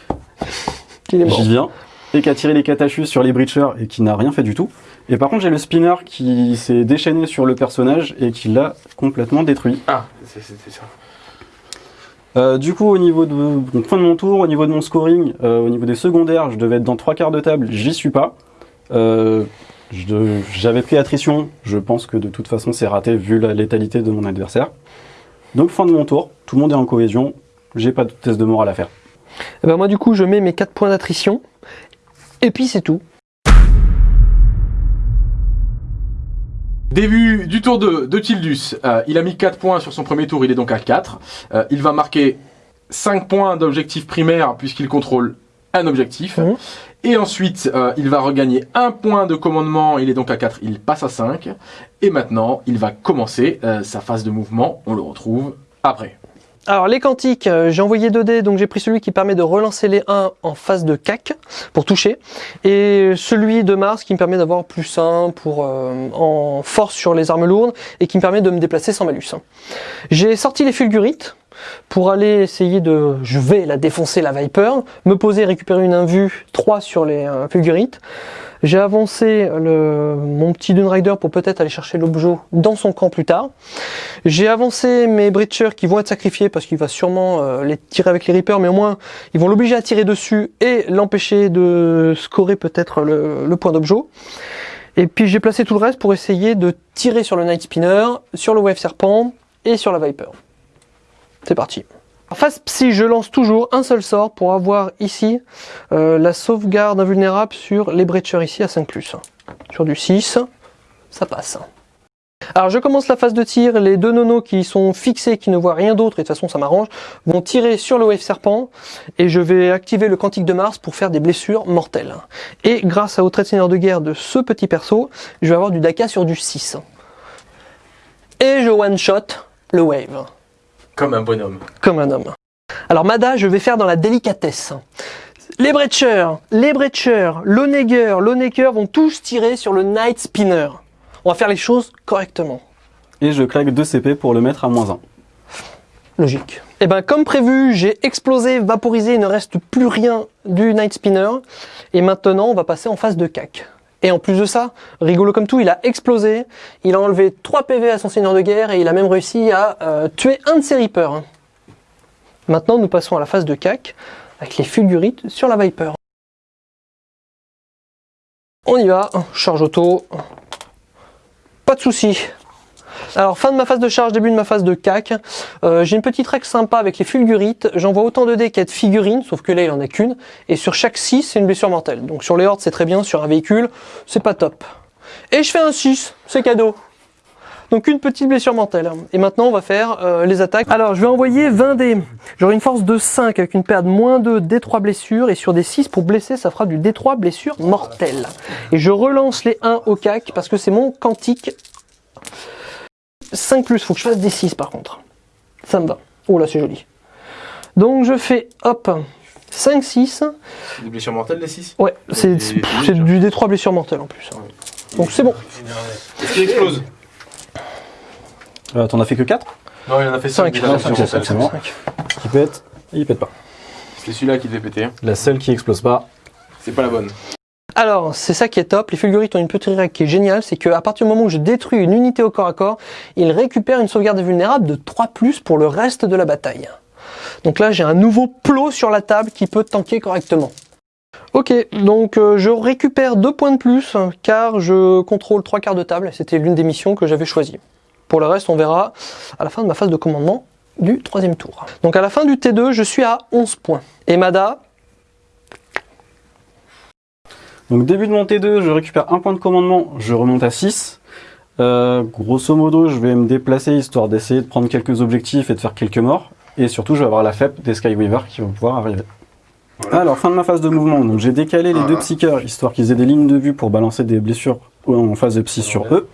Il est mort. j'y viens, et qui a tiré les catachus sur les breachers, et qui n'a rien fait du tout. Et par contre j'ai le spinner qui s'est déchaîné sur le personnage, et qui l'a complètement détruit. Ah, c'est ça. Euh, du coup, au niveau de donc, fin de mon tour, au niveau de mon scoring, euh, au niveau des secondaires, je devais être dans trois quarts de table, j'y suis pas. Euh, J'avais pris attrition, je pense que de toute façon c'est raté vu la létalité de mon adversaire. Donc fin de mon tour, tout le monde est en cohésion, j'ai pas de test de morale à faire. Eh ben moi du coup je mets mes 4 points d'attrition. Et puis c'est tout. Début du tour 2 de Tildus. Euh, il a mis 4 points sur son premier tour, il est donc à 4. Euh, il va marquer 5 points d'objectif primaire puisqu'il contrôle un objectif. Mhm. Et ensuite, euh, il va regagner un point de commandement, il est donc à 4, il passe à 5. Et maintenant, il va commencer euh, sa phase de mouvement, on le retrouve après. Alors les quantiques, euh, j'ai envoyé 2 dés, donc j'ai pris celui qui permet de relancer les 1 en phase de cac pour toucher, et celui de Mars qui me permet d'avoir plus 1 pour, euh, en force sur les armes lourdes et qui me permet de me déplacer sans malus. J'ai sorti les fulgurites pour aller essayer de... Je vais la défoncer la Viper, me poser récupérer une invue 3 sur les euh. J'ai avancé le, mon petit Dune Rider pour peut-être aller chercher l'objet dans son camp plus tard. J'ai avancé mes Breachers qui vont être sacrifiés parce qu'il va sûrement euh, les tirer avec les Reapers, mais au moins ils vont l'obliger à tirer dessus et l'empêcher de scorer peut-être le, le point d'objet. Et puis j'ai placé tout le reste pour essayer de tirer sur le Night Spinner, sur le Wave Serpent et sur la Viper. C'est parti. Face psy, je lance toujours un seul sort pour avoir ici euh, la sauvegarde invulnérable sur les Breachers ici à 5+. Sur du 6, ça passe. Alors je commence la phase de tir, les deux nonos qui sont fixés, qui ne voient rien d'autre, et de toute façon ça m'arrange, vont tirer sur le Wave Serpent, et je vais activer le Quantique de Mars pour faire des blessures mortelles. Et grâce au trait de seigneur de guerre de ce petit perso, je vais avoir du Daka sur du 6. Et je one-shot le Wave Comme un bonhomme. comme un homme. Alors Mada, je vais faire dans la délicatesse. Les Breachers, les Breachers, l'Oneger, l'Oneger vont tous tirer sur le Night Spinner. On va faire les choses correctement. Et je claque 2 CP pour le mettre à moins 1. Logique. Et ben comme prévu, j'ai explosé, vaporisé, il ne reste plus rien du Night Spinner. Et maintenant, on va passer en phase de cac. Et en plus de ça, rigolo comme tout, il a explosé, il a enlevé 3 PV à son seigneur de guerre et il a même réussi à euh, tuer un de ses Reapers. Maintenant, nous passons à la phase de cac avec les fulgurites sur la Viper. On y va, charge auto, pas de souci. Alors fin de ma phase de charge, début de ma phase de cac. Euh, J'ai une petite règle sympa avec les fulgurites. J'envoie autant de dés qu'il y a figurines, sauf que là il en a qu'une. Et sur chaque 6, c'est une blessure mortelle. Donc sur les hordes c'est très bien, sur un véhicule, c'est pas top. Et je fais un 6, c'est cadeau. Donc une petite blessure mortelle. Et maintenant on va faire euh, les attaques. Alors je vais envoyer 20 dés. J'aurai une force de 5 avec une perte moins 2 D3 blessures. Et sur des 6 pour blesser, ça fera du D3 blessures mortelles. Et je relance les 1 au cac parce que c'est mon quantique 5 plus, faut que je fasse des 6 par contre. Ça me va. Oh là, c'est joli. Donc je fais, hop, 5, 6. C'est des blessures mortelles, les 6 Ouais, c'est c'est du D3 blessure mortelle en plus. Donc c'est bon. Est-ce qu'il explose? Euh, T'en as fait que 4 Non, il en a fait 5. 5. Il en a fait cinq, cinq. c'est bon. qui pète et il pète pas. C'est celui-là qui devait péter. hein. La seule qui explose pas. C'est pas la bonne. Alors, c'est ça qui est top. Les fulgurites ont une petite règle qui est géniale, c'est qu'à partir du moment où je détruis une unité au corps à corps, ils récupèrent une sauvegarde vulnérable de 3+, pour le reste de la bataille. Donc là, j'ai un nouveau plot sur la table qui peut tanker correctement. Ok, donc euh, je récupère deux points de plus, car je contrôle trois quarts de table. C'était l'une des missions que j'avais choisies. Pour le reste, on verra à la fin de ma phase de commandement du troisième tour. Donc à la fin du T2, je suis à 11 points. Et Mada, Donc début de mon T2, je récupère un point de commandement, je remonte à 6. Euh, grosso modo, je vais me déplacer histoire d'essayer de prendre quelques objectifs et de faire quelques morts. Et surtout, je vais avoir la FEP des Skyweaver qui vont pouvoir arriver. Alors, fin de ma phase de mouvement. Donc j'ai décalé les deux psycheurs, histoire qu'ils aient des lignes de vue pour balancer des blessures en phase de psy sur eux.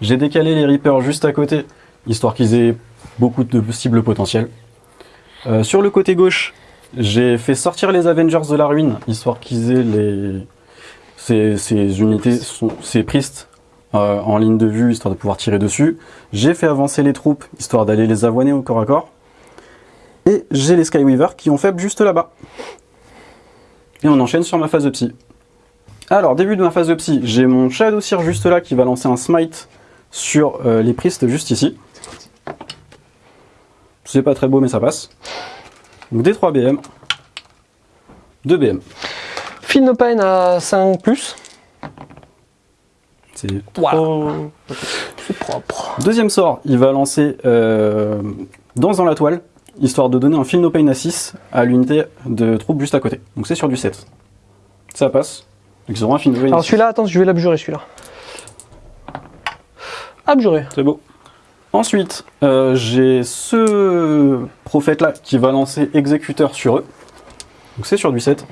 J'ai décalé les Reapers juste à côté, histoire qu'ils aient beaucoup de cibles potentielles. Euh, sur le côté gauche, j'ai fait sortir les Avengers de la ruine, histoire qu'ils aient les... Ces, ces unités, sont, ces pristes euh, en ligne de vue, histoire de pouvoir tirer dessus. J'ai fait avancer les troupes, histoire d'aller les avoiner au corps à corps. Et j'ai les Skyweavers qui ont fait juste là-bas. Et on enchaîne sur ma phase de psy. Alors, début de ma phase de psy, j'ai mon Shadow Seer juste là qui va lancer un smite sur euh, les pristes juste ici. C'est pas très beau mais ça passe. Donc des 3 BM. 2 BM. Feel No Pain à 5+. C'est Voilà. trop- C'est propre. Deuxième sort, il va lancer euh, Danse dans la toile, histoire de donner un Feel No Pain à 6 à l'unité de troupes juste à côté. Donc c'est sur du 7. Ça passe. Donc ils auront un Feel No Pain. à Alors 6. celui-là, attends, je vais l'abjurer celui-là. Abjurer. C'est beau. Ensuite, euh, j'ai ce prophète-là qui va lancer exécuteur sur eux. Donc c'est sur du 7.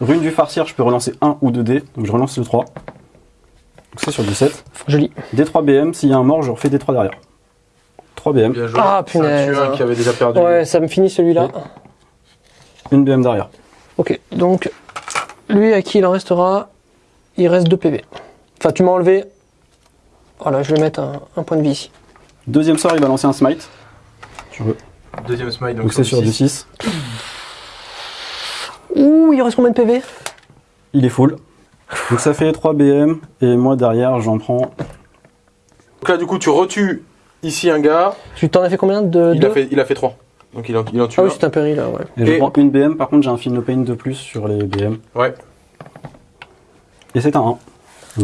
Rune du farcière, je peux relancer 1 ou 2 dés. Donc je relance le 3. Donc c'est sur du 7. Joli. D3 BM, s'il y a un mort, je refais D3 derrière. 3 BM, Bien joué. Ah, C'est un punaise. tueur qui avait déjà perdu. Ouais, ça me finit celui-là. une BM derrière. Ok, donc lui à qui il en restera Il reste 2 PV. Enfin, tu m'as enlevé. Voilà, je vais mettre un, un point de vie ici. Deuxième sort, il va lancer un smite. Sur eux. Deuxième smite, donc, Donc c'est sur du 6. Ouh, il reste combien de PV Il est full. Donc ça fait 3 BM. Et moi derrière, j'en prends. Donc là, du coup, tu retues ici un gars. Tu t'en as fait combien de Il deux? a, fait, il a fait 3. Donc il en, il en tue Ah oui, un. c'est un péril là, ouais. Et, je prends une BM. Par contre, j'ai un No Pain de plus sur les BM. Ouais. Et c'est un 1. Donc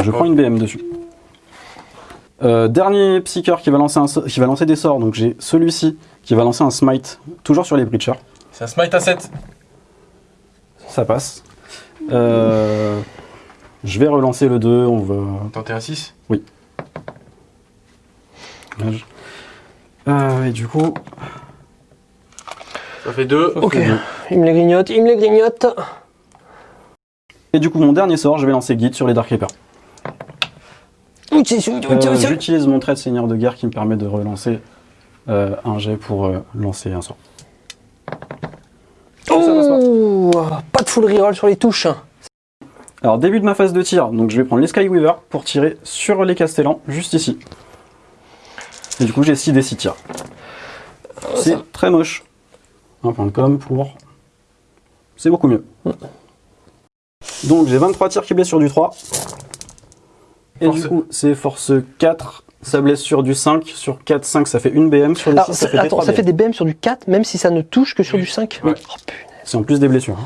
je prends une BM dessus. Euh, dernier psycheur qui va, lancer un, so- qui va lancer des sorts. Donc j'ai celui-ci qui va lancer un smite. Toujours sur les breachers. C'est un smite à 7. Ça passe. Euh, je vais relancer le 2. On va. Tenter un 6. Euh, et du coup, Ça fait 2. Ok, il me les grignote, il me les grignote. Et du coup, mon dernier sort, je vais lancer guide sur les Dark Reapers. Euh. J'utilise mon trait de seigneur de guerre qui me permet de relancer euh, un jet pour euh, lancer un sort. Passe pas. De full reroll sur les touches. Alors, début de ma phase de tir, donc je vais prendre les Skyweaver pour tirer sur les Castellans, juste ici. Et du coup, j'ai 6 des 6 tirs. C'est très moche. Un point de com pour. C'est beaucoup mieux. Donc, j'ai 23 tirs qui blessent sur du 3. Et Force- du coup, c'est force 4. Ça blesse sur du 5. Sur 4, 5, ça fait une BM. Sur le Alors, 6, ça ça, fait des attends, 3 ça BM. fait des BM sur du 4, même si ça ne touche que sur du 5 Ouais. Oh, punaise. C'est en plus des blessures.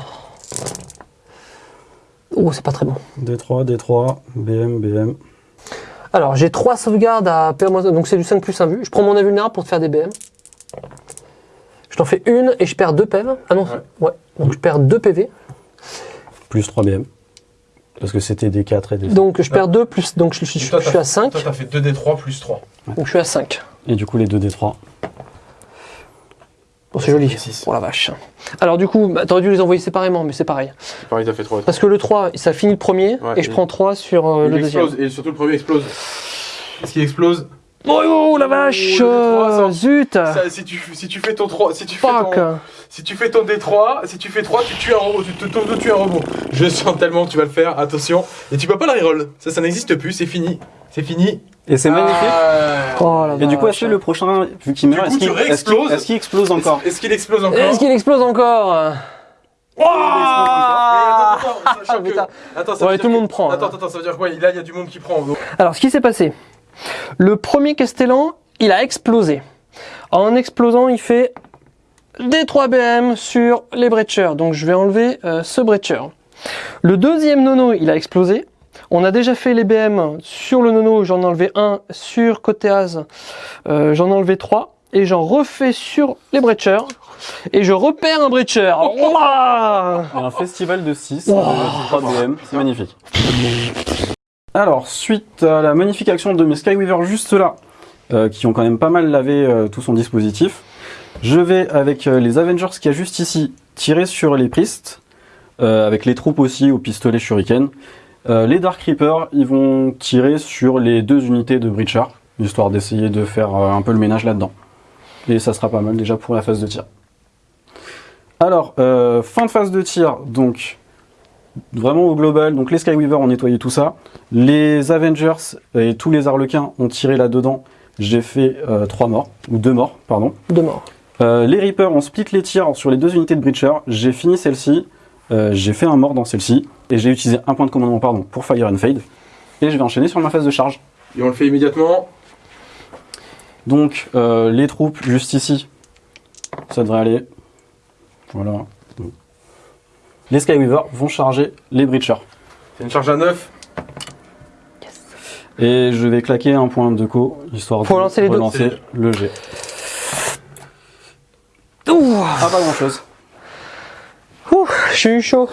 Oh, c'est pas très bon. D3, D3, BM, BM. Alors, j'ai 3 sauvegardes à donc c'est du 5 plus 1 vue. Je prends mon invulnérable pour te faire des BM. Je t'en fais une et je perds 2 PV. Ah non, Ouais. ouais. Donc je perds 2 PV. Plus 3 BM. Parce que c'était des 4 et des 5. Donc je perds 2 plus. Donc je, je- je- Toi, je suis à 5. Toi, t'as fait 2d3 plus 3. Donc je suis à 5. Et du coup, les 2 D3. Bon, c'est joli. Oh la vache. Alors du coup, bah, t'aurais dû les envoyer séparément, mais c'est pareil. Pareil, t'as fait 3. Parce que le 3, ça finit le premier Ouais, et je prends 3 sur euh, il le deuxième. explose, et surtout le premier explose. Est-ce qu'il explose? Oh, oh, la vache le D3, ça- euh, Zut Ça, si, tu, si tu fais ton 3, si tu fais Fuck ton, si tu fais ton D3, si tu fais 3, tu tues un robot, tu te tu tues un robot. Je sens tellement que tu vas le faire, attention. Et tu peux pas le reroll. Ça, ça n'existe plus, c'est fini. C'est fini. Et c'est magnifique. Ah. Oh la Et du coup, est-ce que le prochain, vu qu'il meurt, est-ce qu'il tu est-ce qu'il- réexploses. est-ce qu'il explose encore? Est-ce qu'il explose encore? Est-ce qu'il explose encore? Mais attends, attends. Attends, ça Ouais, veut tout le dire monde que- prend, Attends, hein. attends, ça veut dire quoi? Là, il y a du monde qui prend. donc- Alors, ce qui s'est passé, le premier Castellan, il a explosé. En explosant, il fait des 3 BM sur les breachers. Donc, je vais enlever euh, ce breacher. Le deuxième nono, il a explosé. On a déjà fait les BM sur le nono, j'en ai enlevé un. Sur côté as, euh, j'en ai enlevé 3. Et j'en refais sur les breachers. Et je repère un breacher. Un festival de 6, Wow. 3 DM, c'est magnifique. Alors, suite à la magnifique action de mes Skyweaver juste là, euh, qui ont quand même pas mal lavé euh, tout son dispositif, je vais avec euh, les Avengers qu'il y a juste ici, tirer sur les Priests, euh, avec les troupes aussi au pistolet Shuriken. Les Dark Reapers, ils vont tirer sur les deux unités de Breacher, histoire d'essayer de faire un peu le ménage là-dedans. Et ça sera pas mal déjà pour la phase de tir. Alors, fin de phase de tir, donc vraiment au global, donc les Skyweaver ont nettoyé tout ça, les Avengers et tous les Harlequins ont tiré là-dedans, j'ai fait euh, trois morts, ou deux morts, pardon. De mort. Euh, les Reapers ont split les tirs sur les deux unités de Breacher, j'ai fini celle-ci, euh, j'ai fait un mort dans celle-ci, et j'ai utilisé un point de commandement pardon, pour Fire and Fade, et je vais enchaîner sur ma phase de charge. Et on le fait immédiatement. Donc euh, les troupes juste ici, ça devrait aller. Voilà. Les Skyweaver vont charger les Breachers. C'est une charge à 9. Et je vais claquer un point de co, histoire Pour de lancer les deux. relancer le jet. Ouh, Ah pas grand chose. ouh, j'ai eu chaud.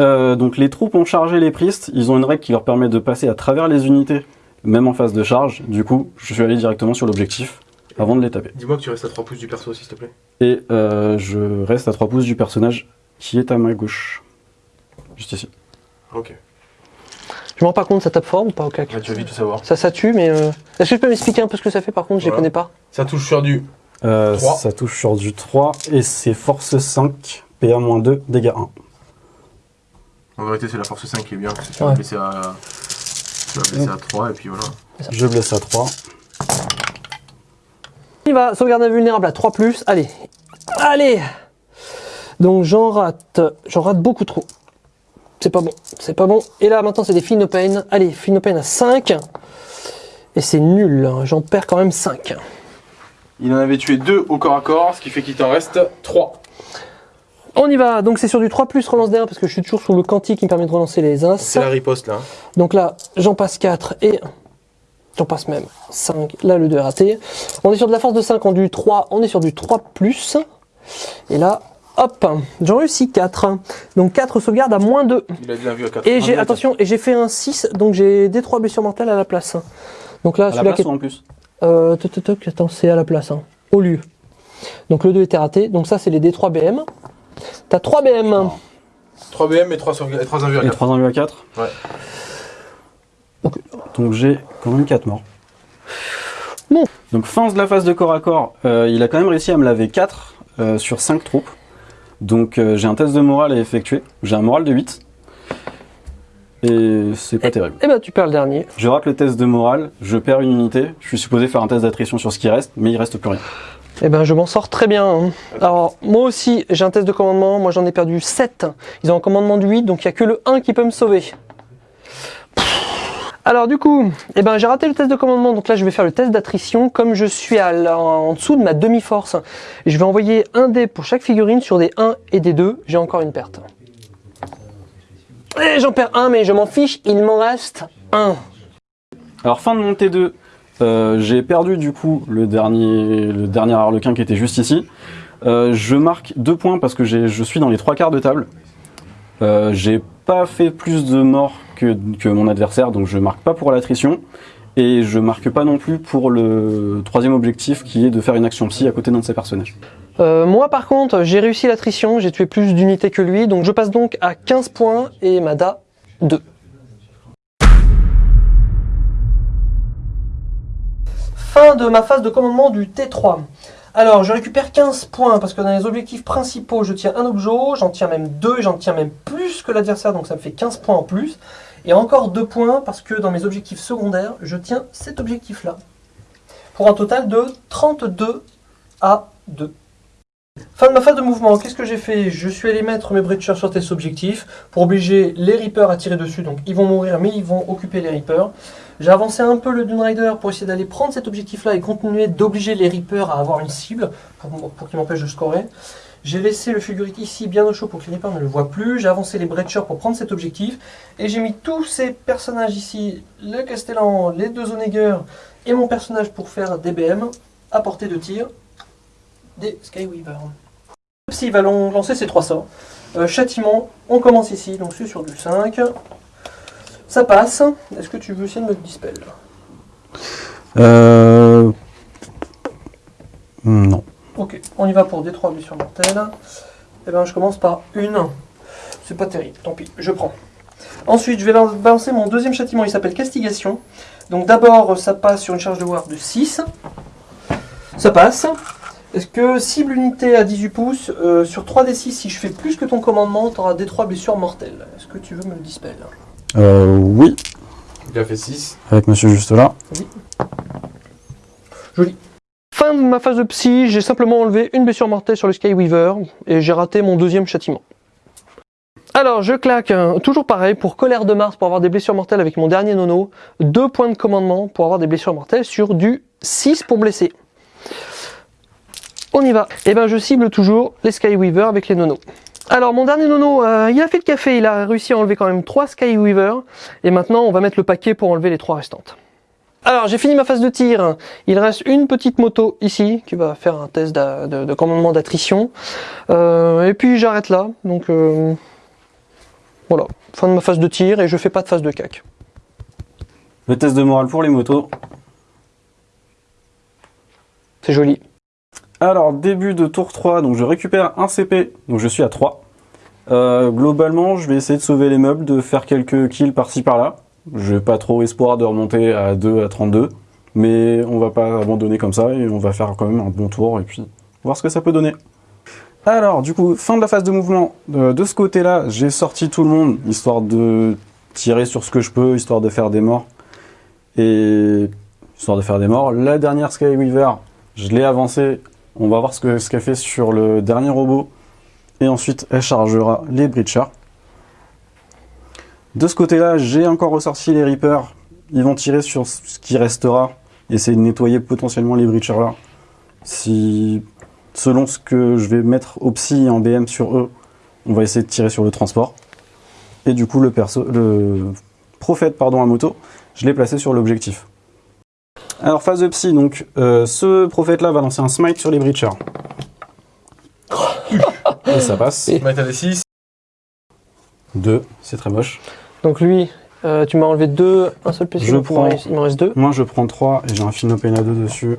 Euh, donc les troupes ont chargé les Priests, ils ont une règle qui leur permet de passer à travers les unités, même en phase de charge. Du coup, je suis allé directement sur l'objectif avant de les taper. Dis-moi que tu restes à 3 pouces du perso, s'il te plaît. Et euh, je reste à 3 pouces du personnage qui est à ma gauche. Juste ici. Ok. Je me rends pas compte, ça tape fort ou pas au cac Là, tu vas vite tout savoir. Ça, ça tue, mais. euh, Est-ce que tu peux m'expliquer un peu ce que ça fait par contre? Je les Voilà. connais pas. Ça touche sur du. Euh, Trois. ça touche sur du 3 et c'est force 5, PA-2, dégâts 1. En vérité, c'est la force 5 qui est bien. parce que Tu vas Ouais. blesser à. Tu vas blesser à 3 et puis voilà. Je blesse à 3. Il va, sauvegarde invulnérable à 3 plus. Allez. Allez Donc j'en rate. J'en rate beaucoup trop. C'est pas bon. C'est pas bon. Et là maintenant c'est des Feel No Pain. Allez, Feel No Pain à 5. Et c'est nul. hein. J'en perds quand même 5. Il en avait tué 2 au corps à corps, ce qui fait qu'il t'en reste 3. On y va. Donc c'est sur du 3 plus relance d'1 parce que je suis toujours sous le quanti qui me permet de relancer les As. C'est la riposte là. Donc là, j'en passe 4 et j'en passe même 5. Là, le 2 est raté. On est sur de la force de 5 en du 3. On est sur du 3 plus. Et là, hop, j'en réussis 4. Donc 4 sauvegardes à moins 2. Il a la vue à 4. Et j'ai, attention, et j'ai fait un 6, donc j'ai des 3 blessures mortelles à la place. Donc là, À la celui-là place ou en plus? Euh, toc, attends, c'est à la place, hein, au lieu. Donc le 2 était raté. Donc ça, c'est les D3 BM. T'as 3 BM. 3 BM et 3 sauvegardes et 3 invus à Et 4. 3 enlevé à 4 Ouais. Donc j'ai quand même 4 morts. Bon. Donc fin de la phase de corps à corps, euh, il a quand même réussi à me laver 4 euh, sur 5 troupes. Donc euh, j'ai un test de morale à effectuer. J'ai un moral de 8. Et c'est pas terrible. Et ben, tu perds le dernier. Je rate le test de morale, je perds une unité. Je suis supposé faire un test d'attrition sur ce qui reste, mais il reste plus rien. Eh ben, je m'en sors très bien. hein. Alors, moi aussi, j'ai un test de commandement. Moi, j'en ai perdu 7. Ils ont un commandement de 8, donc il n'y a que le 1 qui peut me sauver. Alors, du coup, eh ben, j'ai raté le test de commandement. Donc là, je vais faire le test d'attrition. Comme je suis en dessous de ma demi-force, je vais envoyer un dé pour chaque figurine sur des 1 et des 2. J'ai encore une perte. Et j'en perds un, mais je m'en fiche. Il m'en reste un. Alors fin de mon T2, euh, j'ai perdu du coup le dernier, le dernier harlequin qui était juste ici. Euh, je marque deux points parce que je suis dans les trois quarts de table. Euh, j'ai pas fait plus de morts que, mon adversaire, donc je marque pas pour l'attrition. Et je marque pas non plus pour le troisième objectif qui est de faire une action psy à côté d'un de ses personnages. Euh, moi par contre, j'ai réussi l'attrition, j'ai tué plus d'unités que lui, donc je passe donc à 15 points et Mada 2. fin de ma phase de commandement du T3. Alors, je récupère 15 points parce que dans les objectifs principaux, je tiens un objet, j'en tiens même deux, j'en tiens même plus que l'adversaire, donc ça me fait 15 points en plus. Et encore 2 points parce que dans mes objectifs secondaires, je tiens cet objectif-là. Pour un total de 32 à 2. Fin de ma phase de mouvement, qu'est-ce que j'ai fait? Je suis allé mettre mes breachers sur tes objectifs pour obliger les Reapers à tirer dessus. Donc ils vont mourir, mais ils vont occuper les Reapers. J'ai avancé un peu le Dune Rider pour essayer d'aller prendre cet objectif-là et continuer d'obliger les Reapers à avoir une cible pour, qu'ils m'empêchent de scorer. J'ai laissé le Fulgurite ici bien au chaud pour que les Reapers ne le voient plus. J'ai avancé les Breachers pour prendre cet objectif. Et j'ai mis tous ces personnages ici, le Castellan, les deux Onegger et mon personnage pour faire des BM à portée de tir des Skyweaver. Psy va lancer ses trois sorts. Euh, châtiment, on commence ici, donc c'est sur du 5. Ça passe. Est-ce que tu veux essayer de me dispel? Euh... Non. Ok, on y va pour des 3 blessures mortelles. Et bien je commence par une. C'est pas terrible, tant pis, je prends. Ensuite, je vais lan- balancer mon deuxième châtiment, il s'appelle Castigation. Donc d'abord, ça passe sur une charge de war de 6. Ça passe. Est-ce que cible unité à 18 pouces, euh, sur 3d6, si je fais plus que ton commandement, tu auras des 3 blessures mortelles? Est-ce que tu veux me le dispel? Euh, oui, Il a fait 6. avec monsieur juste là. Fin de ma phase de psy, j'ai simplement enlevé une blessure mortelle sur le Skyweaver et j'ai raté mon deuxième châtiment. Alors, je claque, hein, toujours pareil, pour colère de Mars, pour avoir des blessures mortelles avec mon dernier nono, deux points de commandement pour avoir des blessures mortelles sur du 6 pour blesser. On y va. Et ben, je cible toujours les Skyweaver avec les nonos. Alors, mon dernier nono, euh, il a fait le café, il a réussi à enlever quand même 3 Skyweaver, et maintenant, on va mettre le paquet pour enlever les 3 restantes. Alors, j'ai fini ma phase de tir. Il reste une petite moto ici qui va faire un test de commandement d'attrition. Euh, et puis j'arrête là. Donc euh, voilà, fin de ma phase de tir et je fais pas de phase de cac. Le test de morale pour les motos. C'est joli. Alors, début de tour 3, donc je récupère un CP, donc je suis à 3. Euh, globalement, je vais essayer de sauver les meubles, de faire quelques kills par-ci par-là. J'ai pas trop espoir de remonter à 2 à 32, mais on va pas abandonner comme ça et on va faire quand même un bon tour et puis voir ce que ça peut donner. Alors, du coup, fin de la phase de mouvement. Euh, de ce côté-là, j'ai sorti tout le monde, histoire de tirer sur ce que je peux, histoire de faire des morts. Et histoire de faire des morts. La dernière Skyweaver, je l'ai avancée on va voir ce que ce qu'elle fait sur le dernier robot. Et ensuite, elle chargera les breachers. De ce côté-là, j'ai encore ressorti les Reapers. Ils vont tirer sur ce qui restera. Essayer de nettoyer potentiellement les breachers là. Si, selon ce que je vais mettre au psy et en BM sur eux, on va essayer de tirer sur le transport. Et du coup, le, perso, le prophète pardon, à moto, je l'ai placé sur l'objectif. Alors phase de psy, donc euh, ce prophète là va lancer un smite sur les breachers. Et ça passe. Et- Mettre à des 6. 2, c'est très moche. Donc lui, euh, tu m'as enlevé deux, un seul PC. Je il m'en prends- reste- Il m'en reste deux. Moi je prends 3 et j'ai un Finopena 2 dessus.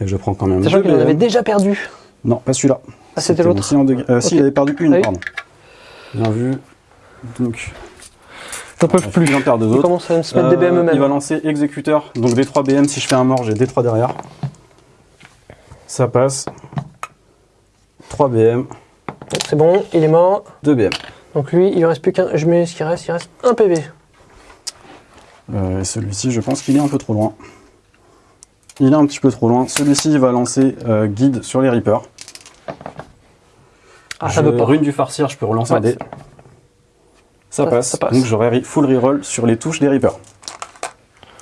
Et je prends quand même Sachant qu'il en avait déjà perdu. Non, pas celui-là. Ah, c'était l'autre. euh, Si, Ok. il avait perdu une, Ah oui. pardon. Bien vu. Donc, J'en peux plus. il en perd deux autres. à se mettre des BM Euh, il va eux-mêmes. lancer exécuteur. Donc des 3 BM, si je fais un mort, j'ai des 3 derrière. Ça passe. 3 BM, C'est bon, il est mort. 2 BM. Donc lui, il lui reste plus qu'un. Je mets ce qui reste, il reste un PV. Euh, et celui-ci, je pense qu'il est un peu trop loin. Il est un petit peu trop loin. Celui-ci, il va lancer euh, guide sur les Reapers. Ah, ça Je- veut pas. Rune du farcir, je peux relancer Ouais, un dé. Ça, Ça- passe. ça passe. Donc j'aurai full reroll sur les touches des Reapers.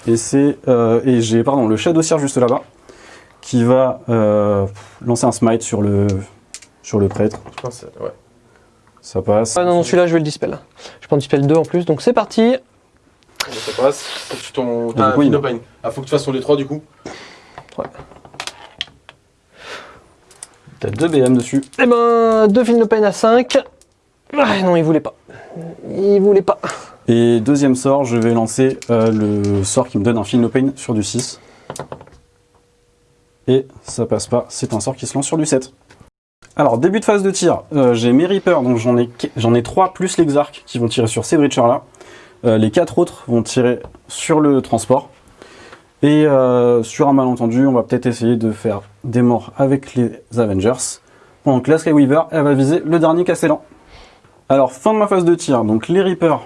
Et c'est euh, et j'ai pardon le Shadow Seer juste là-bas qui va euh, lancer un smite sur le sur le prêtre. Je pense que c'est- ouais. Ça passe. Ah non, non, celui-là, je vais le dispel. Je prends le dispel 2 en plus, donc c'est parti. Ça passe. Faut que tu tombes. Ah, du coup, il. Ah, faut que tu fasses sur les 3 du coup. T'as deux BM dessus. Eh ben, deux films de peine à 5. Ah, non, il voulait pas. Il voulait pas. Et deuxième sort, je vais lancer euh, le sort qui me donne un Feel No Pain sur du 6. Et ça passe pas, c'est un sort qui se lance sur du 7. Alors, début de phase de tir, euh, j'ai mes Reapers, donc j'en ai, ai 3 plus l'Exarch qui vont tirer sur ces breachers là. Euh, les 4 autres vont tirer sur le transport. Et sur un malentendu, on va peut-être essayer de faire des morts avec les Avengers. Pendant que la Skyweaver, elle va viser le dernier Castellan. Alors, fin de ma phase de tir. Donc, les Reapers,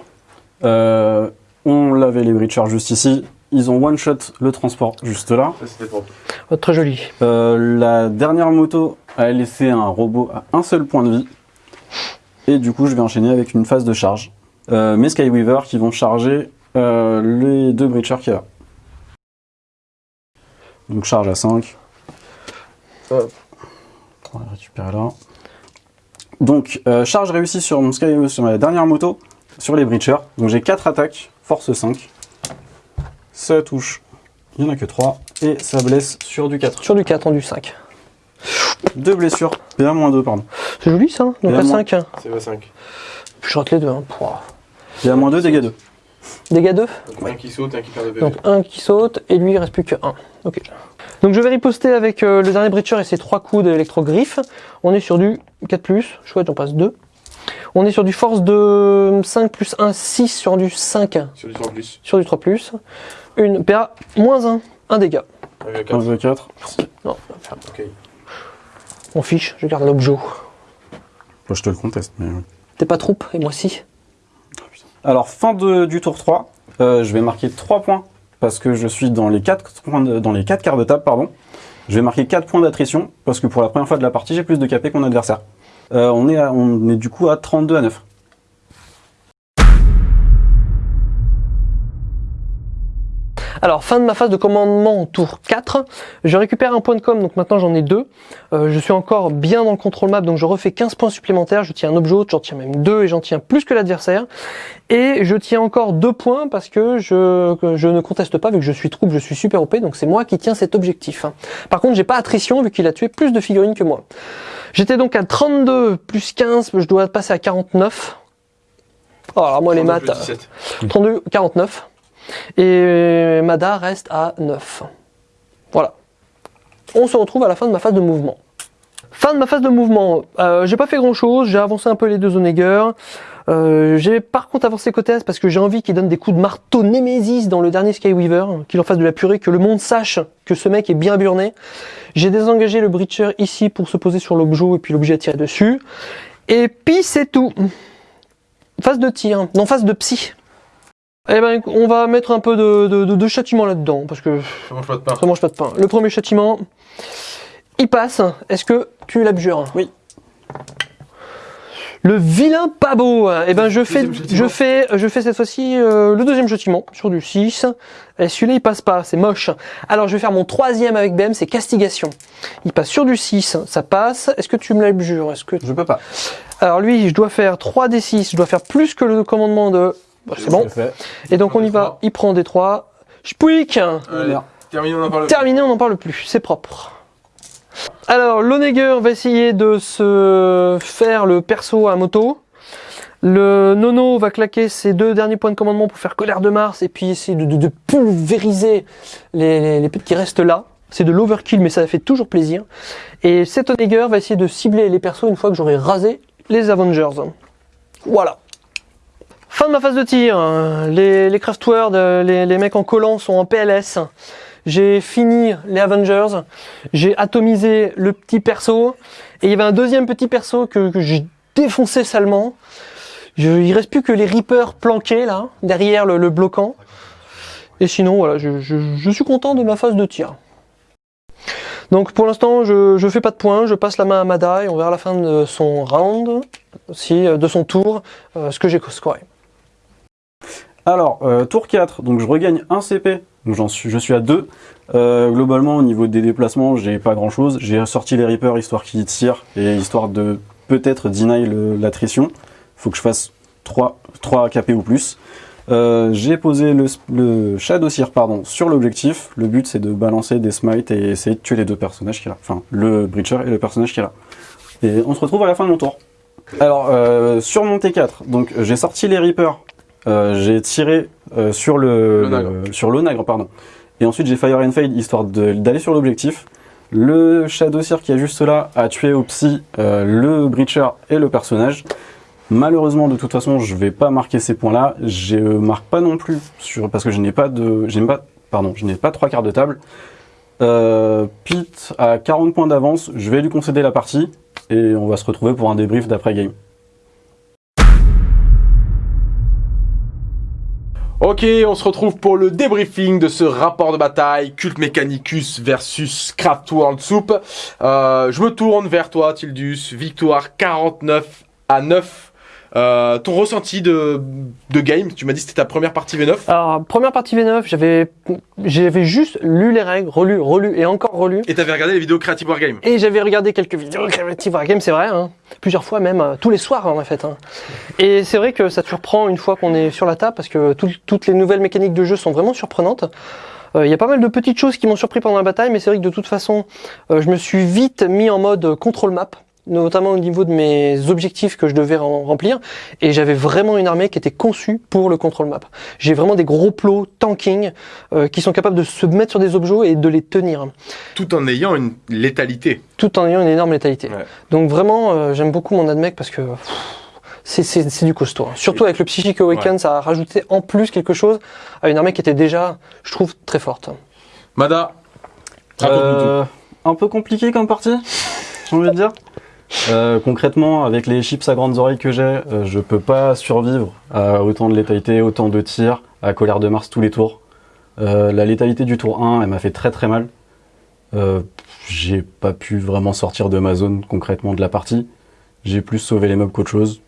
euh, on l'avait les Breachers juste ici. Ils ont one-shot le transport juste là. Ça, c'était propre. Oh, très joli. Euh, la dernière moto a laissé un robot à un seul point de vie. Et du coup, je vais enchaîner avec une phase de charge. Euh, mes Skyweaver qui vont charger euh, les deux Breachers qu'il y a là. Donc charge à 5. Hop. On va récupérer là. Donc, euh, charge réussie sur mon Sky, sur ma dernière moto, sur les Breachers. Donc j'ai 4 attaques, force 5. Ça touche, il n'y en a que 3. Et ça blesse sur du 4. Sur du 4 en du 5. Deux blessures, PA-2 pardon. C'est joli ça. Donc Et à là, moi- 5. C'est va 5. Je rate les deux. Hein. Pouah. PA-2, dégâts 2. Dégâts 2. Donc un qui saute, un qui perd de PV. Donc un qui saute et lui il reste plus que 1. Ok. Donc je vais riposter avec euh, le dernier breacher et ses trois coups d'électro-griffe. On est sur du 4+, chouette on passe 2. On est sur du force de 5 plus 1, 6 sur du 5, Sur du 3 plus. sur du 3+. Une PA moins 1, 1 dégât. Avec 1, 4. 2, 4. Non, Ok. on fiche, je garde l'objet. Moi, je te le conteste. Mais... oui. T'es pas troupe et moi si. Alors, fin de- du tour 3, euh, je vais marquer 3 points parce que je suis dans les 4, points de- dans les 4 quarts de table. Pardon. Je vais marquer 4 points d'attrition parce que pour la première fois de la partie, j'ai plus de KP que adversaire. Euh, on, est à- on est du coup à 32 à 9. Alors, fin de ma phase de commandement tour 4. Je récupère un point de com, donc maintenant j'en ai deux. Euh, je suis encore bien dans le contrôle map, donc je refais 15 points supplémentaires. Je tiens un objet haute, j'en tiens même deux et j'en tiens plus que l'adversaire. Et je tiens encore deux points parce que je, que je ne conteste pas, vu que je suis troupe, je suis super OP, donc c'est moi qui tiens cet objectif. Par contre, j'ai pas attrition vu qu'il a tué plus de figurines que moi. J'étais donc à 32 plus 15, je dois passer à 49. Oh, alors moi les maths... 17. 32, 49. Et Mada reste à 9. Voilà. On se retrouve à la fin de ma phase de mouvement. Fin de ma phase de mouvement. Euh, j'ai pas fait grand chose, j'ai avancé un peu les deux Onegger. Euh, j'ai par contre avancé côté parce que j'ai envie qu'il donne des coups de marteau Nemesis dans le dernier Skyweaver, qu'il en fasse de la purée, que le monde sache que ce mec est bien burné. J'ai désengagé le Breacher ici pour se poser sur l'objet et puis l'objet à tirer dessus. Et puis c'est tout. Phase de tir, non phase de psy. Eh ben, on va mettre un peu de, de, de- de châtiment là-dedans, parce que Ça mange pas de pain. ça mange pas de pain. Le premier châtiment, il passe. Est-ce que tu l'abjures Oui. Le vilain pas beau. Eh ben, je fais, je fais, je fais cette fois-ci euh, le deuxième châtiment sur du 6. Et celui-là, il passe pas, c'est moche. Alors, je vais faire mon troisième avec BM, c'est castigation. Il passe sur du 6, ça passe. Est-ce que tu me l'abjures? Est-ce que Je peux pas. alors lui, je dois faire 3 d 6, je dois faire plus que le commandement de... Bah, c'est bon. Et donc on y va, il prend des 3. Spouik Allez, terminé, on en parle. Terminé, on n'en parle plus, c'est propre. Alors, l'Oneger va essayer de se faire le perso à moto. Le Nono va claquer ses deux derniers points de commandement pour faire colère de Mars et puis essayer de, de- de pulvériser les, les, qui restent là. C'est de l'overkill, mais ça fait toujours plaisir. Et cet Oneger va essayer de cibler les persos une fois que j'aurai rasé les Avengers. Voilà. Fin de ma phase de tir. Les, les euh, les, les mecs en collant sont en PLS. J'ai fini les Avengers. J'ai atomisé le petit perso. Et il y avait un deuxième petit perso que, j'ai défoncé salement. Je, il reste plus que les Reapers planqués là, derrière le, le bloquant. Et sinon, voilà, je, suis content de ma phase de tir. Donc pour l'instant, je, je fais pas de points, je passe la main à Mada et on verra la fin de son round, si, de son tour, euh, ce que j'ai scoré. Alors, euh, tour 4, donc je regagne un CP, donc j'en suis, je suis à 2. Euh, globalement, au niveau des déplacements, j'ai pas grand chose. J'ai sorti les Reapers histoire qu'ils tirent et histoire de peut-être deny l'attrition. Faut que je fasse 3, 3 KP ou plus. Euh, j'ai posé le, le Shadow Seer, pardon, sur l'objectif. Le but c'est de balancer des smites et essayer de tuer les deux personnages qu'il a là. Enfin, le Breacher et le personnage qu'il a là. Et on se retrouve à la fin de mon tour. Alors, euh, sur mon T4, donc j'ai sorti les Reapers j'ai tiré euh, sur le sur l'onagre pardon. Et ensuite j'ai fire and fade histoire d'aller sur l'objectif. Le Shadow Seer qui est juste là a tué au psy euh, le Breacher et le personnage. Malheureusement de toute façon je vais pas marquer ces points là. Je marque pas non plus sur parce que je n'ai pas de je n'ai pas pardon, je n'ai pas trois quarts de table. Euh, Pete a 40 points d'avance, je vais lui concéder la partie et on va se retrouver pour un débrief d'après-game. Ok, on se retrouve pour le débriefing de ce rapport de bataille Cult Mechanicus versus Craft World Soup. Euh, je me tourne vers toi, Tildus. Victoire 49 à 9 euh, ton ressenti de, de game, tu m'as dit que c'était ta première partie V9 Alors, première partie V9, j'avais j'avais juste lu les règles, relu, relu et encore relu. Et t'avais regardé les vidéos Creative Wargame Et j'avais regardé quelques vidéos Creative Wargame, c'est vrai, hein. plusieurs fois même, euh, tous les soirs en fait. Hein. Et c'est vrai que ça te surprend une fois qu'on est sur la table parce que toutes les nouvelles mécaniques de jeu sont vraiment surprenantes. Euh, Il y a pas mal de petites choses qui m'ont surpris pendant la bataille, mais c'est vrai que de toute façon, euh, je me suis vite mis en mode control map notamment au niveau de mes objectifs que je devais remplir, et j'avais vraiment une armée qui était conçue pour le control map. J'ai vraiment des gros plots tanking euh, qui sont capables de se mettre sur des objets et de les tenir. Tout en ayant une létalité. Tout en ayant une énorme létalité. Ouais. Donc vraiment, euh, j'aime beaucoup mon admec parce que pff, c'est- du costaud. hein. Surtout avec le Psychic Awaken, ça a rajouté en plus quelque chose à une armée qui était déjà, je trouve, très forte. Mada, raconte-nous Euh, un peu compliqué comme partie, j'ai envie de dire. Euh, concrètement, avec les chips à grandes oreilles que j'ai, euh, je peux pas survivre à autant de létalité, autant de tirs, à colère de Mars tous les tours. Euh, la létalité du tour 1, elle m'a fait très très mal. J'ai pas pu vraiment sortir de ma zone concrètement de la partie. J'ai plus sauvé les mobs qu'autre chose.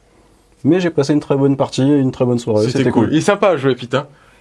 Mais j'ai passé une très bonne partie une très bonne soirée. C'était cool. Il est sympa à jouer, Pete.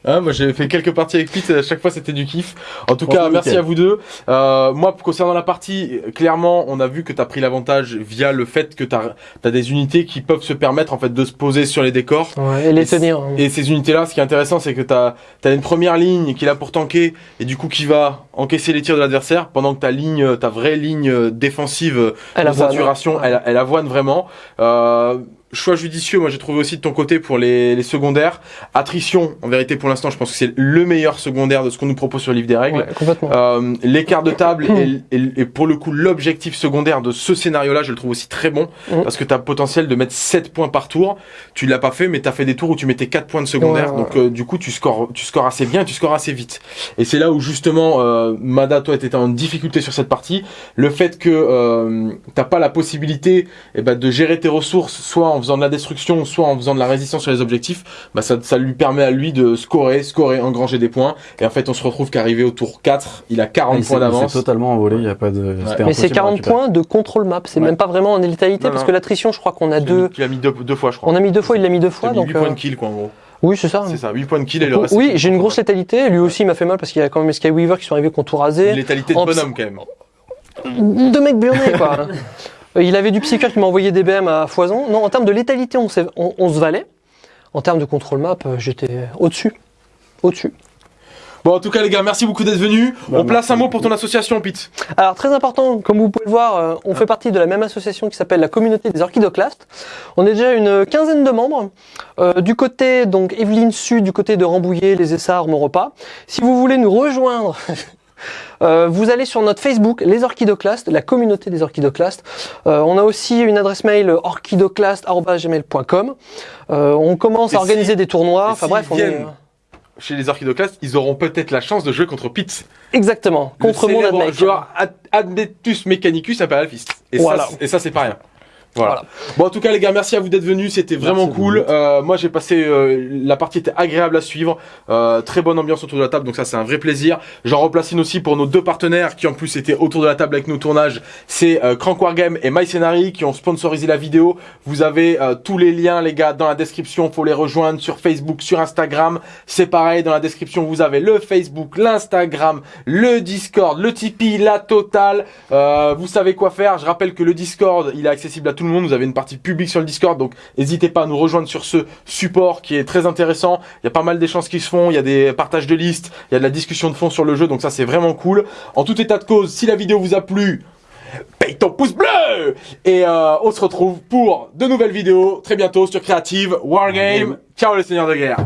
Hein moi j'ai fait quelques parties avec Pete, à chaque fois c'était du kiff. En tout cas, Franchement, merci nickel. à vous deux. Euh, moi, concernant la partie, clairement, on a vu que tu as pris l'avantage via le fait que tu as, des unités qui peuvent se permettre en fait de se poser sur les décors. Ouais, et les Et tenir. Et ces unités-là, ce qui est intéressant, c'est que tu as, une première ligne qui est là pour tanker et du coup qui va encaisser les tirs de l'adversaire pendant que ta ligne, ta vraie ligne euh, défensive euh, Elle de saturation, elle, elle avoine vraiment. Euh, choix judicieux, moi j'ai trouvé aussi de ton côté pour les, les secondaires. Attrition, en vérité pour l'instant, je pense que c'est le meilleur secondaire de ce qu'on nous propose sur le livre des règles. Ouais. Euh, l'écart de table et, et- et pour le coup l'objectif secondaire de ce scénario-là, je le trouve aussi très bon Mm. parce que tu as potentiel de mettre 7 points par tour. Tu l'as pas fait, mais tu as fait des tours où tu mettais 4 points de secondaire. Ouais, ouais, donc euh, du coup, tu scores, tu scores assez bien, tu scores assez vite. Et c'est là où justement, euh, Mada, toi, étais en difficulté sur cette partie. Le fait que euh, t'as pas la possibilité eh ben, de gérer tes ressources, soit en faisant de la destruction, soit en faisant de la résistance sur les objectifs, bah, ça, ça lui permet à lui de scorer, scorer, engranger des points. Et en fait, on se retrouve qu'arrivé au tour 4, il a 40 il s'est- points il s'est d'avance. totalement envolé, il y a pas de. c'était Mais c'est impossible à 40 récupérer. points de contrôle map, c'est Ouais. même pas vraiment en létalité Non, parce non. que l'attrition, je crois qu'on a deux. Tu l'as mis deux, deux fois, je crois. On a mis deux fois, il l'a mis deux fois. mis Donc, 8 points euh, de kill, quoi, en gros. Oui, c'est ça. C'est ça, 8 points de kill et le reste. Oui, j'ai une grosse létalité. Lui aussi, il m'a fait mal parce qu'il y a quand même les Skyweaver qui sont arrivés qu'on tout rasé. Létalité de En bonhomme, quand même. Deux mecs burnés, quoi. Euh, il avait du psycheur qui m'a envoyé des BM à foison. Non, en termes de létalité, on, s'est- on- on se valait. En termes de contrôle map, euh, j'étais au-dessus. Au-dessus. Bon, en tout cas, les gars, merci beaucoup d'être venus. Bah, On place un mot pour ton association, Pete. Alors très important, comme vous pouvez le voir, euh, on fait partie de la même association qui s'appelle la communauté des orchidoclastes. On est déjà une quinzaine de membres. Euh, du côté donc Evelyne Sud, du côté de Rambouillet, les Essarts, mon repas. Si vous voulez nous rejoindre, euh, vous allez sur notre Facebook, les orchidoclastes, la communauté des orchidoclastes. Euh, on a aussi une adresse mail orchidoclast@gmail.com. Euh, on commence Et à organiser si- des tournois. et Enfin bref, on est Chez les orchidoclastes, ils auront peut-être la chance de jouer contre Pete. exactement contre mon joueur Ad- Admetus Mechanicus Fist. Et, Voilà. ça, et ça, c'est pas rien. Voilà. Voilà. Bon, en tout cas, les gars, merci à vous d'être venus. C'était vraiment Merci cool. Euh, moi, j'ai passé. euh, la partie était agréable à suivre. Euh, très bonne ambiance autour de la table. Donc, ça, c'est un vrai plaisir. J'en replace une aussi pour nos deux partenaires qui, en plus, étaient autour de la table avec nos tournages. C'est euh, Crank Wargame et MyScenary qui ont sponsorisé la vidéo. Vous avez euh, tous les liens, les gars, dans la description. Faut les rejoindre sur Facebook, sur Instagram. C'est pareil. Dans la description, vous avez le Facebook, l'Instagram, le Discord, le Tipeee, la totale. Euh, vous savez quoi faire. Je rappelle que le Discord, il est accessible à tout le monde. Vous avez une partie publique sur le Discord, donc n'hésitez pas à nous rejoindre sur ce support qui est très intéressant. Il y a pas mal d'échanges qui se font. Il y a des partages de listes. Il y a de la discussion de fond sur le jeu, donc ça c'est vraiment cool. En tout état de cause, si la vidéo vous a plu, paye ton pouce bleu Et euh, on se retrouve pour de nouvelles vidéos très bientôt sur Creative Wargame. Ciao les seigneurs de guerre